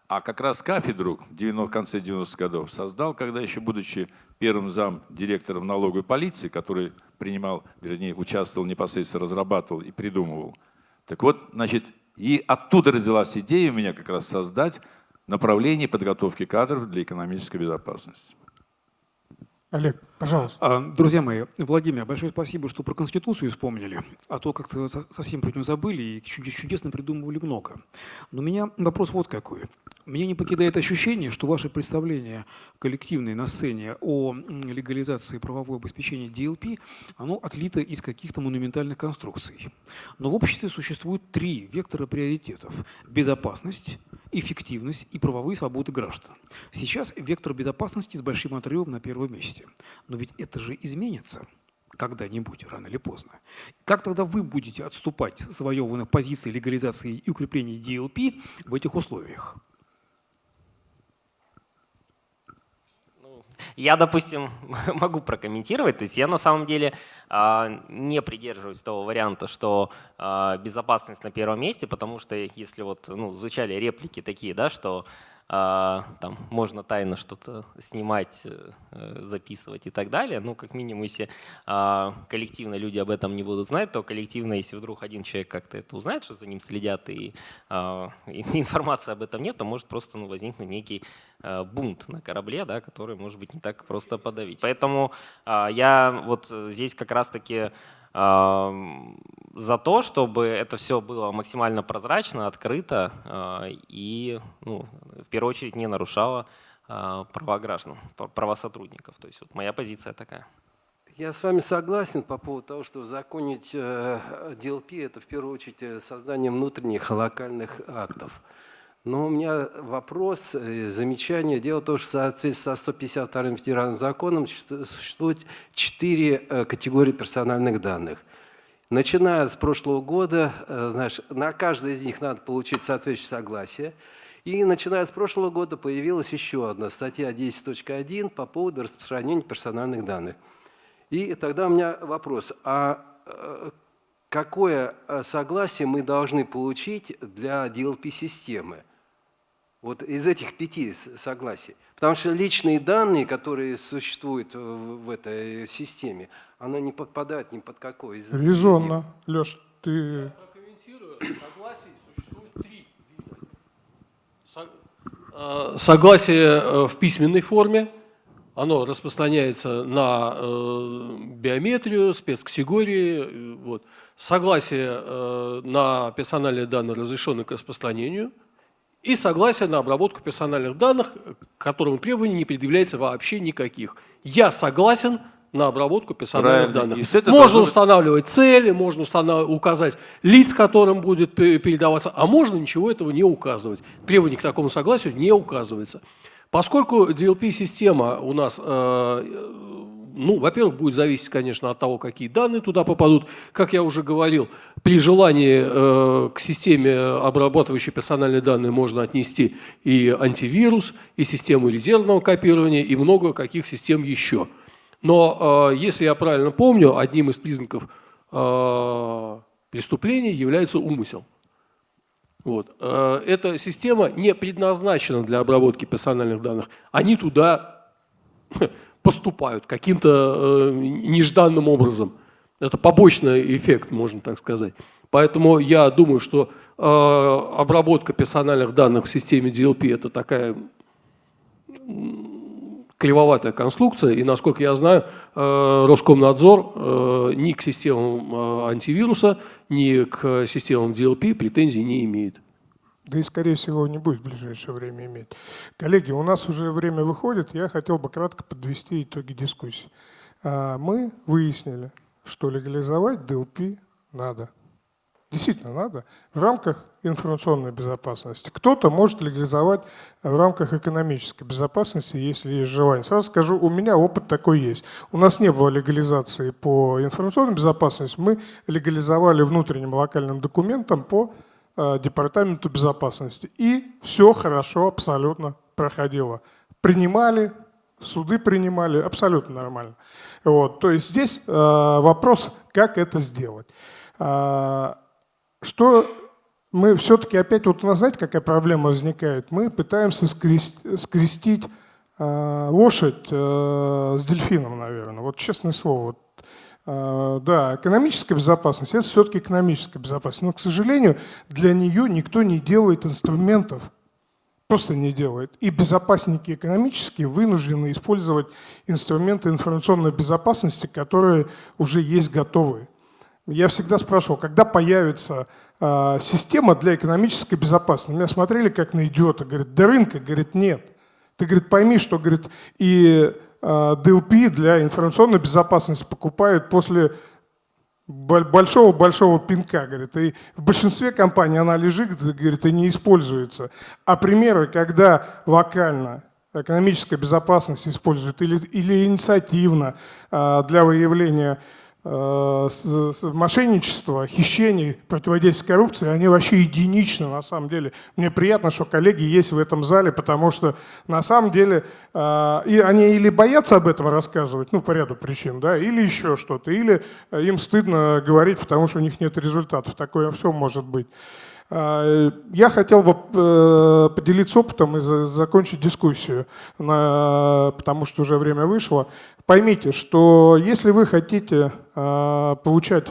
а как раз кафедру в 90 в конце 90-х годов создал, когда еще будучи первым зам директором налоговой полиции, который принимал, вернее, участвовал непосредственно, разрабатывал и придумывал. Так вот, значит, и оттуда родилась идея у меня как раз создать направление подготовки кадров для экономической безопасности. Олег, пожалуйста. А, Друзья мои, Владимир, большое спасибо, что про Конституцию вспомнили, а то как-то со- совсем про нее забыли и чуд- чудесно придумывали много. Но у меня вопрос вот какой. Меня не покидает ощущение, что ваши представления коллективные на сцене о легализации правового обеспечения DLP, оно отлито из каких-то монументальных конструкций. Но в обществе существует три вектора приоритетов. Безопасность, эффективность и правовые свободы граждан. Сейчас вектор безопасности с большим отрывом на первом месте. Но ведь это же изменится когда-нибудь, рано или поздно. Как тогда вы будете отступать с завоеванных позиций легализации и укрепления DLP в этих условиях? Я, допустим, могу прокомментировать. То есть я на самом деле э, не придерживаюсь того варианта, что э, безопасность на первом месте, потому что если вот ну, звучали реплики такие, да, что а, там можно тайно что-то снимать, э, записывать и так далее. Ну, как минимум, если а, коллективно люди об этом не будут знать, то коллективно, если вдруг один человек как-то это узнает, что за ним следят и, а, и информации об этом нет, то может просто ну, возникнуть некий бунт на корабле, да, который может быть не так просто подавить. Поэтому я вот здесь как раз-таки за то, чтобы это все было максимально прозрачно, открыто а, и ну, в первую очередь не нарушало а, права граждан, права сотрудников. То есть вот моя позиция такая. Я с вами согласен по поводу того, что законить DLP – это в первую очередь э, создание внутренних локальных актов. Но у меня вопрос, э, замечание. Дело в том, что в соответствии со 152-м федеральным законом существует четыре э, категории персональных данных – Начиная с прошлого года, э, знаешь, на каждой из них надо получить соответствующее согласие. И начиная с прошлого года появилась еще одна статья 10.1 по поводу распространения персональных данных. И тогда у меня вопрос, а какое согласие мы должны получить для DLP-системы? Вот из этих пяти согласий. Потому что личные данные, которые существуют в этой системе, она не подпадает ни под какой из Резонно. Леш, ты... Я прокомментирую. Согласие существует три вида. Э, согласие э, в письменной форме, оно распространяется на э, биометрию, спецкатегории. Вот. Согласие на персональные данные, разрешенные к распространению – и согласие на обработку персональных данных, к которому требований не предъявляется вообще никаких. Я согласен на обработку персональных Правильно. данных. Можно устанавливать цели, можно установ... указать лиц, которым будет передаваться, а можно ничего этого не указывать. Требование к такому согласию не указывается. Поскольку DLP-система у нас э, ну, во-первых, будет зависеть, конечно, от того, какие данные туда попадут. Как я уже говорил, при желании э, к системе, обрабатывающей персональные данные, можно отнести и антивирус, и систему резервного копирования, и много каких систем еще. Но, э, если я правильно помню, одним из признаков э, преступления является умысел. Вот. Э, эта система не предназначена для обработки персональных данных. Они туда поступают каким-то э, нежданным образом. Это побочный эффект, можно так сказать. Поэтому я думаю, что э, обработка персональных данных в системе DLP – это такая кривоватая конструкция, и, насколько я знаю, э, Роскомнадзор ни к системам антивируса, ни к системам DLP претензий не имеет да и, скорее всего, не будет в ближайшее время иметь. Коллеги, у нас уже время выходит, я хотел бы кратко подвести итоги дискуссии. А, мы выяснили, что легализовать DLP надо. Действительно надо в рамках информационной безопасности. Кто-то может легализовать в рамках экономической безопасности, если есть желание. Сразу скажу, у меня опыт такой есть. У нас не было легализации по информационной безопасности, мы легализовали внутренним локальным документом по Департаменту безопасности. И все хорошо абсолютно проходило. Принимали, суды принимали, абсолютно нормально. Вот. То есть здесь э, вопрос, как это сделать. Э, что мы все-таки опять, вот у нас знаете, какая проблема возникает? Мы пытаемся скрестить, скрестить э, лошадь э, с дельфином, наверное. Вот честное слово, вот да, экономическая безопасность – это все-таки экономическая безопасность. Но, к сожалению, для нее никто не делает инструментов, просто не делает. И безопасники экономические вынуждены использовать инструменты информационной безопасности, которые уже есть готовые. Я всегда спрашивал, когда появится э, система для экономической безопасности. Меня смотрели как на идиота. Говорит, до рынка? Говорит, нет. Ты, говорит, пойми, что, говорит, и DLP для информационной безопасности покупают после большого-большого пинка, говорит, и в большинстве компаний она лежит, говорит, и не используется. А примеры, когда локально экономическая безопасность используют или, или инициативно а, для выявления Э, мошенничества, хищений, противодействия коррупции, они вообще единичны на самом деле. Мне приятно, что коллеги есть в этом зале, потому что на самом деле э, и они или боятся об этом рассказывать, ну, по ряду причин, да, или еще что-то, или им стыдно говорить, потому что у них нет результатов. Такое все может быть. Э, я хотел бы поделиться опытом и закончить дискуссию, потому что уже время вышло поймите, что если вы хотите э, получать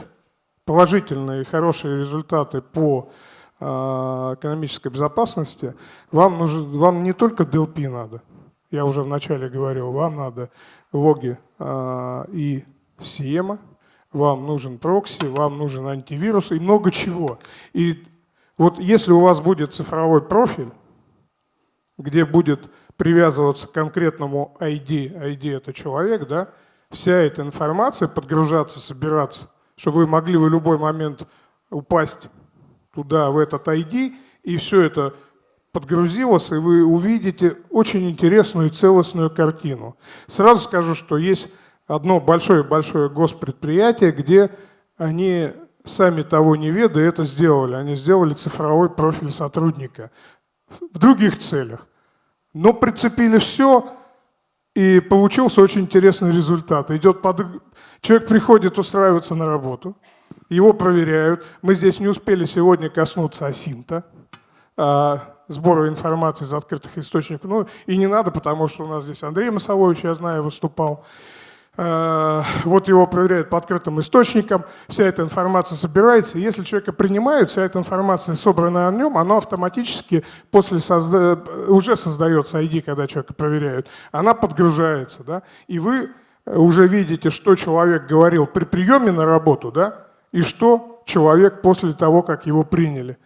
положительные и хорошие результаты по э, экономической безопасности, вам, нужен, вам не только DLP надо, я уже вначале говорил, вам надо логи э, и SIEM, вам нужен прокси, вам нужен антивирус и много чего. И вот если у вас будет цифровой профиль, где будет привязываться к конкретному ID, ID это человек, да, вся эта информация подгружаться, собираться, чтобы вы могли в любой момент упасть туда, в этот ID, и все это подгрузилось, и вы увидите очень интересную и целостную картину. Сразу скажу, что есть одно большое-большое госпредприятие, где они сами того не ведая это сделали. Они сделали цифровой профиль сотрудника в других целях. Но прицепили все, и получился очень интересный результат. Идет под... Человек приходит устраиваться на работу, его проверяют. Мы здесь не успели сегодня коснуться асинта, а, сбора информации из открытых источников. Ну и не надо, потому что у нас здесь Андрей Масовович, я знаю, выступал. Э, вот его проверяют по открытым источникам, вся эта информация собирается, если человека принимают, вся эта информация, собранная о нем, она автоматически после созда... уже создается ID, когда человека проверяют, она подгружается, да, и вы уже видите, что человек говорил при приеме на работу, да, и что человек после того, как его приняли.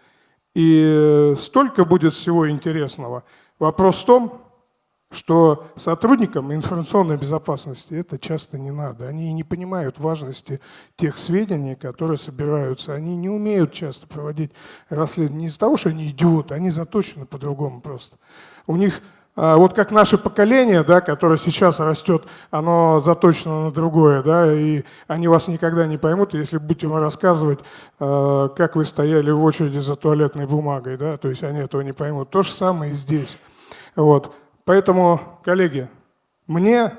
И столько будет всего интересного. Вопрос в том, что сотрудникам информационной безопасности это часто не надо. Они не понимают важности тех сведений, которые собираются. Они не умеют часто проводить расследование не из-за того, что они идиоты, они заточены по-другому просто. У них, а, вот как наше поколение, да, которое сейчас растет, оно заточено на другое, да, и они вас никогда не поймут, если будете им рассказывать, а, как вы стояли в очереди за туалетной бумагой, да, то есть они этого не поймут. То же самое и здесь. Вот. Поэтому, коллеги, мне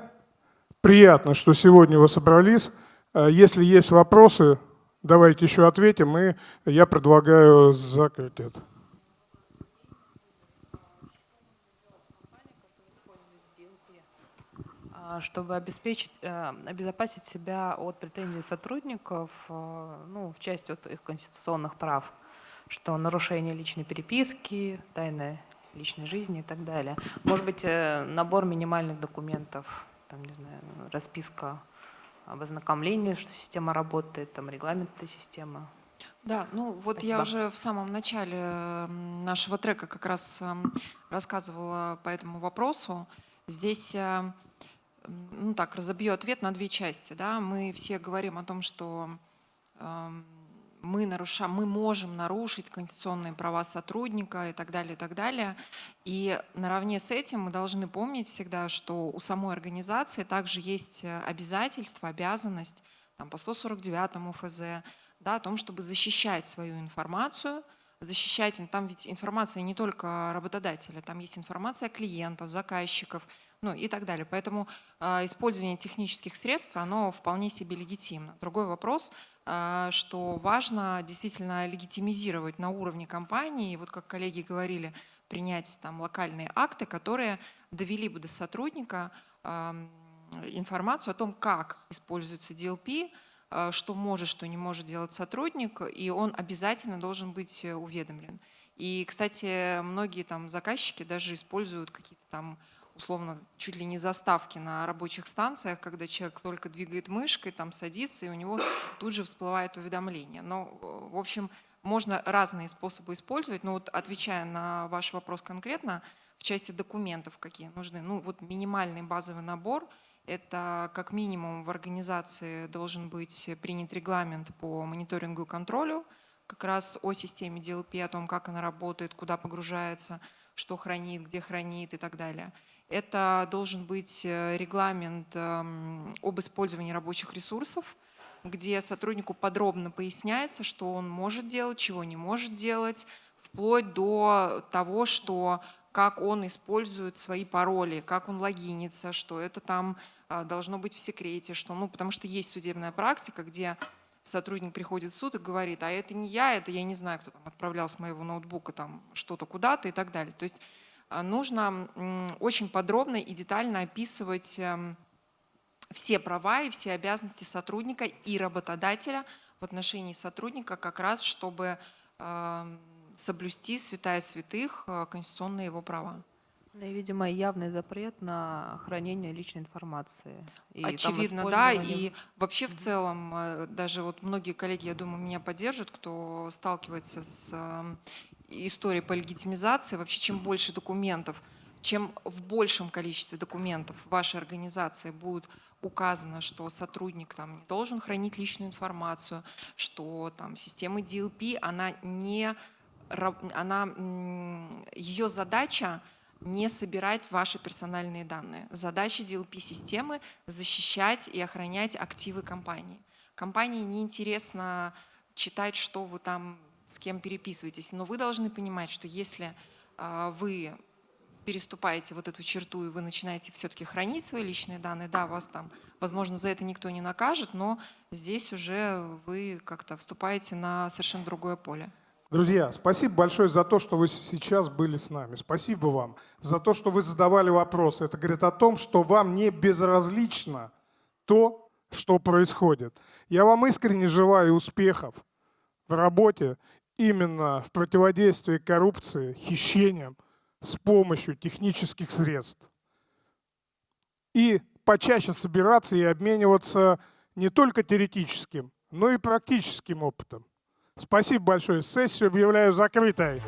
приятно, что сегодня вы собрались. Э, если есть вопросы, давайте еще ответим, и я предлагаю закрыть это. А, чтобы обеспечить, э, обезопасить себя от претензий сотрудников э, ну, в части вот их конституционных прав, что нарушение личной переписки, тайны личной жизни и так далее. Может быть, э, набор минимальных документов, там, не знаю, расписка об ознакомлении, что система работает, там, регламент этой системы. Да, ну вот Спасибо. я уже в самом начале нашего трека как раз эм, рассказывала по этому вопросу. Здесь, э, ну так, разобью ответ на две части. Да? Мы все говорим о том, что эм, мы, нарушаем, мы можем нарушить конституционные права сотрудника и так далее, и так далее. И наравне с этим мы должны помнить всегда, что у самой организации также есть э, обязательство, обязанность там, по 149 ФЗ да, о том, чтобы защищать свою информацию, защищать, там ведь информация не только работодателя, там есть информация клиентов, заказчиков, ну и так далее. Поэтому э, использование технических средств, оно вполне себе легитимно. Другой вопрос – а, что важно действительно легитимизировать на уровне компании, вот как коллеги говорили, принять там локальные акты, которые довели бы до сотрудника информацию о том, как используется DLP, а, что может, что не может делать сотрудник, и он обязательно должен быть уведомлен. И, кстати, многие там заказчики даже используют какие-то там условно чуть ли не заставки на рабочих станциях, когда человек только двигает мышкой, там садится, и у него тут же всплывает уведомление. Но, в общем, можно разные способы использовать, но вот отвечая на ваш вопрос конкретно, в части документов какие нужны, ну вот минимальный базовый набор – это как минимум в организации должен быть принят регламент по мониторингу и контролю, как раз о системе DLP, о том, как она работает, куда погружается, что хранит, где хранит и так далее. Это должен быть э, регламент эм, об использовании рабочих ресурсов, где сотруднику подробно поясняется, что он может делать, чего не может делать, вплоть до того, что как он использует свои пароли, как он логинится, что это там а, должно быть в секрете, что, ну, потому что есть судебная практика, где сотрудник приходит в суд и говорит, а это не я, это я не знаю, кто там отправлял с моего ноутбука там что-то куда-то и так далее. То есть нужно очень подробно и детально описывать эм, все права и все обязанности сотрудника и работодателя в отношении сотрудника как раз, чтобы эм, соблюсти святая святых э, конституционные его права. Ну и, видимо, явный запрет на хранение личной информации. И Очевидно, да. И вообще в целом, э, даже вот многие коллеги, я думаю, меня поддержат, кто сталкивается с историей по легитимизации. Вообще, чем больше документов, чем в большем количестве документов вашей организации будет указано, что сотрудник там не должен хранить личную информацию, что там система DLP, она не, она, ее задача не собирать ваши персональные данные. Задача DLP-системы – защищать и охранять активы компании. Компании неинтересно читать, что вы там с кем переписываетесь, но вы должны понимать, что если э, вы переступаете вот эту черту и вы начинаете все-таки хранить свои личные данные, да, вас там, возможно, за это никто не накажет, но здесь уже вы как-то вступаете на совершенно другое поле. Друзья, спасибо большое за то, что вы сейчас были с нами. Спасибо вам за то, что вы задавали вопросы. Это говорит о том, что вам не безразлично то, что происходит. Я вам искренне желаю успехов в работе именно в противодействии коррупции, хищениям с помощью технических средств. И почаще собираться и обмениваться не только теоретическим, но и практическим опытом. Спасибо большое. Сессию объявляю закрытой.